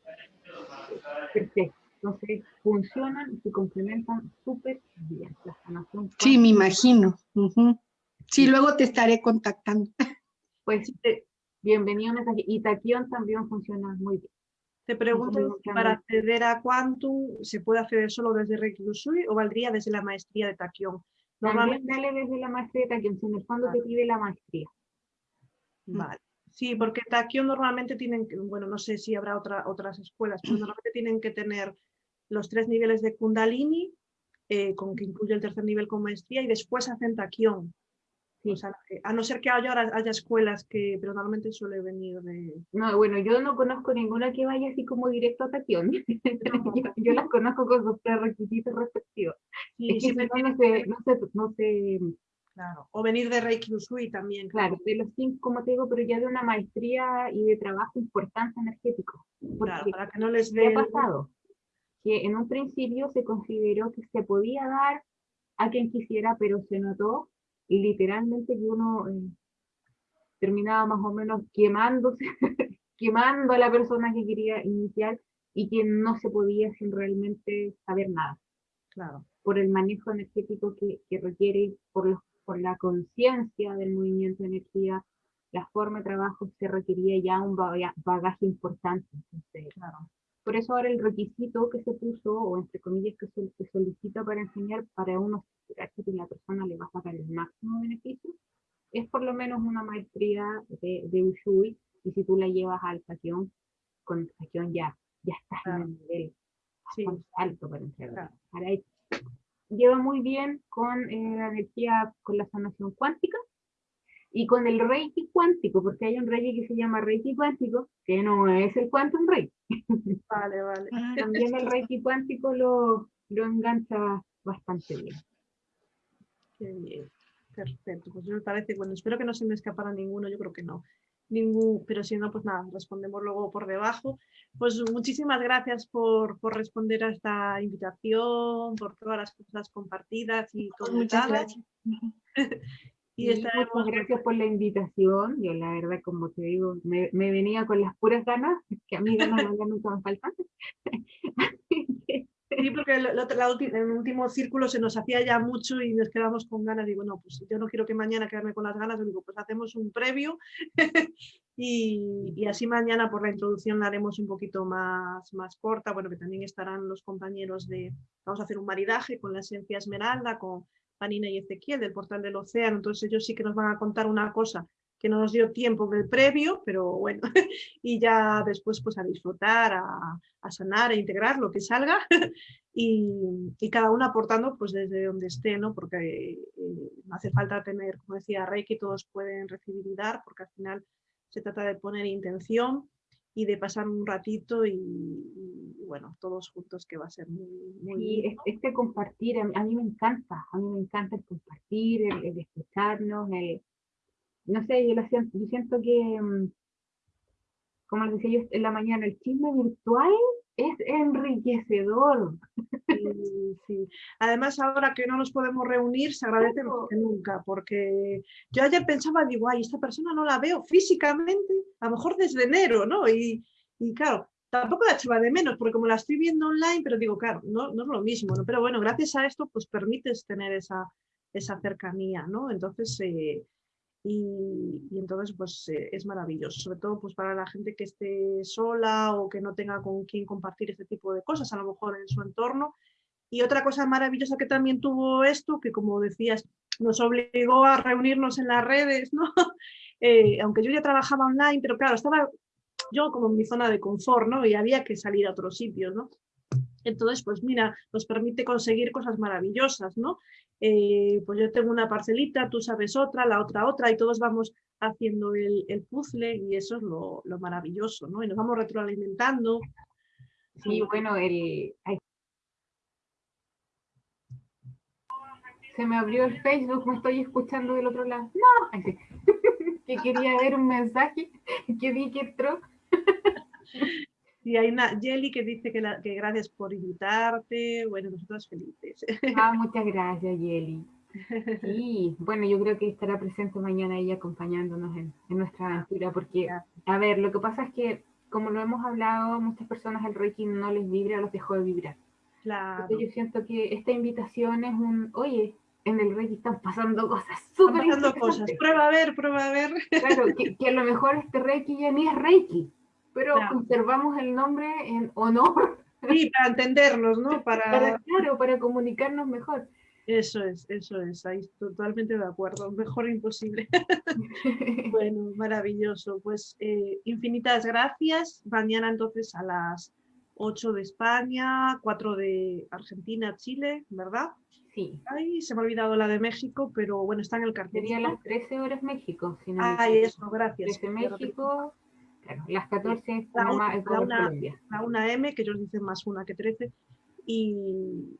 perfecto. Entonces, funcionan y se complementan súper bien. La sanación. Sí, me imagino. Sí, luego te estaré contactando. Pues bienvenido mensaje. Y Taquión también funciona muy bien. Te pregunto si para acceder a Quantum se puede acceder solo desde Reiki Usui o valdría desde la maestría de Taquión. Normalmente dale desde la maestría de Taquión, en el fondo te pide la maestría. Mm. Vale. Sí, porque Taquión normalmente tienen, bueno, no sé si habrá otra, otras escuelas, pero normalmente tienen que tener los tres niveles de Kundalini, eh, con que incluye el tercer nivel con maestría, y después hacen Taquión. Sí. a no ser que haya, haya escuelas que, pero normalmente suele venir de... No, bueno, yo no conozco ninguna que vaya así como directo a Tatión. yo, las conozco con sus requisitos respectivos. Sí, es que no, sé, no, sé, no sé... Claro, o venir de Reiki Usui también. Claro, de los cinco, como te digo, pero ya de una maestría y de trabajo importante energético. Claro, para que no les dé... ha pasado? Que en un principio se consideró que se podía dar a quien quisiera, pero se notó literalmente que uno eh, terminaba más o menos quemándose, quemando a la persona que quería iniciar y que no se podía sin realmente saber nada. Claro. Por el manejo energético que, requiere, por, por la conciencia del movimiento de energía, la forma de trabajo se requería ya un bagaje importante. claro. Por eso ahora el requisito que se puso, o entre comillas que se, solicita para enseñar, para uno que la persona le va a sacar el máximo beneficio, es por lo menos una maestría de, de Ushui, y si tú la llevas al Sakion, con Sakion ya, ya estás en el nivel alto para entregar. lleva muy bien con eh, la energía, con la sanación cuántica, y con el Reiki cuántico, porque hay un Reiki que se llama Reiki cuántico, que no es el Quantum Reiki. Vale, vale. También el Reiki cuántico lo, lo engancha bastante bien. Qué bien. Perfecto, pues me parece, bueno, espero que no se me escapara ninguno, yo creo que no. Ningún, pero si no, pues nada, respondemos luego por debajo. Pues muchísimas gracias por, por responder a esta invitación, por todas las cosas compartidas y Muchas gracias. Y estaremos... gracias por la invitación. Yo la verdad, como te digo, me, venía con las puras ganas, que a mí ganas nunca me faltan. Sí, porque el, el, último círculo se nos hacía ya mucho y nos quedamos con ganas. Digo, no, pues yo no quiero que mañana quedarme con las ganas. Digo, pues hacemos un previo y, y, así mañana por la introducción la haremos un poquito más, más corta. Bueno, que también estarán los compañeros de, vamos a hacer un maridaje con la esencia esmeralda, con Panina y Ezequiel del Portal del Océano, entonces ellos sí que nos van a contar una cosa que no nos dio tiempo en el previo, pero bueno, y ya después pues a disfrutar, a, sanar, a integrar lo que salga y, cada uno aportando pues desde donde esté, ¿no? Porque eh, no hace falta tener, como decía Reiki, todos pueden recibir y dar, porque al final se trata de poner intención y de pasar un ratito y, bueno, todos juntos que va a ser muy, muy este compartir, a mí, me encanta, a mí me encanta el compartir, el, escucharnos, el, no sé, yo, siento, yo siento que, mm, como les decía yo en la mañana, el chisme virtual es enriquecedor. Sí, Además, ahora que no nos podemos reunir, se agradece más que nunca, porque yo ayer pensaba, digo, ay, esta persona no la veo físicamente, a lo mejor desde enero, ¿no? Y, y claro, tampoco la echaba de menos, porque como la estoy viendo online, pero digo, claro, no, no es lo mismo, ¿no? Pero bueno, gracias a esto, pues permites tener esa, esa cercanía, ¿no? Entonces, eh, y, entonces pues eh, es maravilloso, sobre todo pues para la gente que esté sola o que no tenga con quién compartir este tipo de cosas, a lo mejor en su entorno. Y otra cosa maravillosa que también tuvo esto, que como decías, nos obligó a reunirnos en las redes, ¿no? Eh, aunque yo ya trabajaba online, pero claro, estaba yo como en mi zona de confort, ¿no? Y había que salir a otros sitios, ¿no? Entonces, pues mira, nos permite conseguir cosas maravillosas, ¿no? Eh, pues yo tengo una parcelita, tú sabes otra, la otra otra, y todos vamos haciendo el, puzzle y eso es lo, maravilloso, ¿no? Y nos vamos retroalimentando. Sí, bueno, el... Se me abrió el Facebook, me estoy escuchando del otro lado. No, que quería ver un mensaje que vi que entró. Y hay una Jelly que dice que, que gracias por invitarte. Bueno, nosotros felices. Ah, muchas gracias, Jelly. Sí, bueno, yo creo que estará presente mañana ella acompañándonos en, nuestra aventura, porque, a ver, lo que pasa es que, como lo hemos hablado, muchas personas el Reiki no les vibra, los dejó de vibrar. Claro. yo siento que esta invitación es un, oye, en el Reiki están pasando cosas súper Están pasando cosas, prueba a ver, prueba a ver. Claro, que, que a lo mejor este Reiki ya ni es Reiki pero conservamos el nombre en honor. Sí, para entendernos, ¿no? Para... claro, para comunicarnos mejor. Eso es, eso es, ahí totalmente de acuerdo, mejor imposible. bueno, maravilloso. Pues eh, infinitas gracias. Mañana entonces a las 8 de España, 4 de Argentina, Chile, ¿verdad? Sí. Ay, se me ha olvidado la de México, pero bueno, está en el cartel. Sería las 13 horas México. Si no Ay, eso, gracias. 13 México, las 14 la, una, la, una, M, que ellos dicen más una que 13. Y,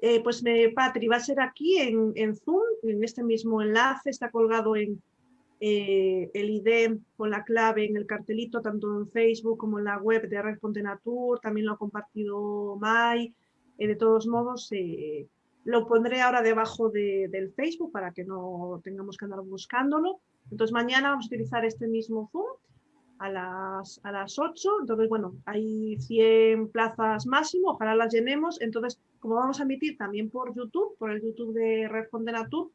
eh, pues me, Patri, va a ser aquí en, en, Zoom, en este mismo enlace, está colgado en eh, el ID con la clave en el cartelito, tanto en Facebook como en la web de Red Natur, también lo ha compartido Mai. Eh, de todos modos, lo pondré ahora debajo del Facebook para que no tengamos que andar buscándolo. Entonces mañana vamos a utilizar este mismo Zoom a las, a las 8, entonces bueno, hay 100 plazas máximo, ojalá las llenemos, entonces como vamos a emitir también por YouTube, por el YouTube de Red Natur,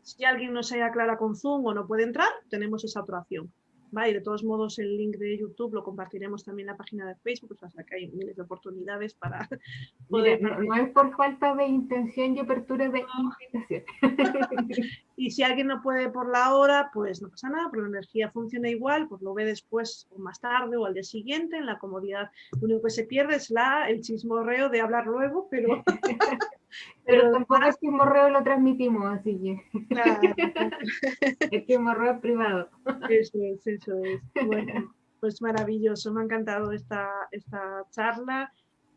si alguien no se haya clara con Zoom o no puede entrar, tenemos esa otra. Y de todos modos el link de YouTube lo compartiremos también en la página de Facebook, o sea que hay miles de oportunidades para poder... no, es por falta de intención y apertura de invitación. y si alguien no puede por la hora, pues no pasa nada, porque la energía funciona igual, pues lo ve después o más tarde o al día siguiente en la comodidad. Lo único que se pierde es la, el chismorreo de hablar luego, pero... Pero, tampoco es que morreo lo transmitimos, así que. Claro. es que morreo privado. Eso es, eso es. Bueno, pues maravilloso, me ha encantado esta, esta charla.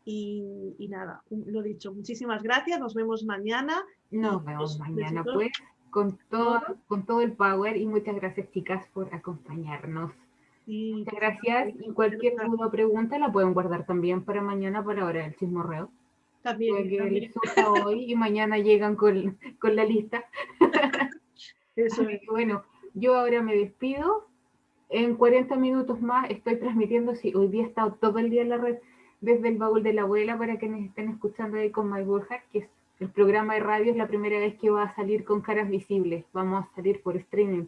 Y, y, nada, lo dicho, muchísimas gracias, nos vemos mañana. Nos vemos mañana, pues, con todo, con todo el power y muchas gracias, chicas, por acompañarnos. muchas gracias. Y cualquier duda o pregunta la pueden guardar también para mañana, para ahora el chismorreo. También. también. hoy y mañana llegan con, con la lista. Eso. bueno, yo ahora me despido. En 40 minutos más estoy transmitiendo, si hoy día he estado todo el día en la red desde el baúl de la abuela para que nos estén escuchando ahí con My que es el programa de radio, es la primera vez que va a salir con caras visibles. Vamos a salir por streaming.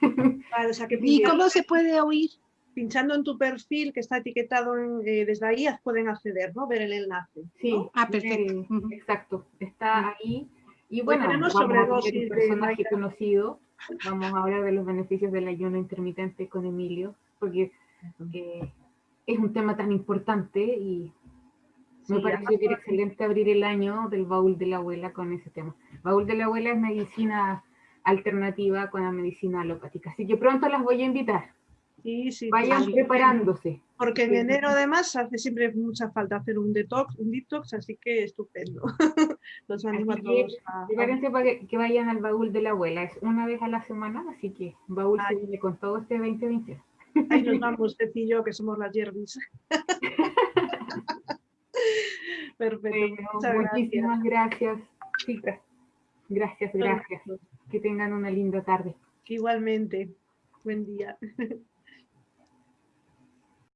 ¿Y cómo se puede oír? Pinchando en tu perfil que está etiquetado eh, desde ahí pueden acceder, ¿no? Ver el enlace. Sí, ah, perfecto. exacto, está ahí. Y bueno, tenemos sobre un personaje conocido. Vamos a hablar de los beneficios del ayuno intermitente con Emilio, porque eh, es un tema tan importante y me pareció que era excelente abrir el año del baúl de la abuela con ese tema. Baúl de la abuela es medicina alternativa con la medicina alopática, así que pronto las voy a invitar. Y Vayan preparándose. Porque en enero además hace siempre mucha falta hacer un detox, un detox, así que estupendo. Los animo a todos a- Prepárense para que, que vayan al baúl de la abuela. Es una vez a la semana, así que baúl se viene con todo este 2020. Ahí nos vamos, usted y yo, que somos las yerbis. Perfecto. Bueno, muchas gracias. muchísimas gracias, chicas. Gracias, gracias. Que tengan una linda tarde. Igualmente. Buen día.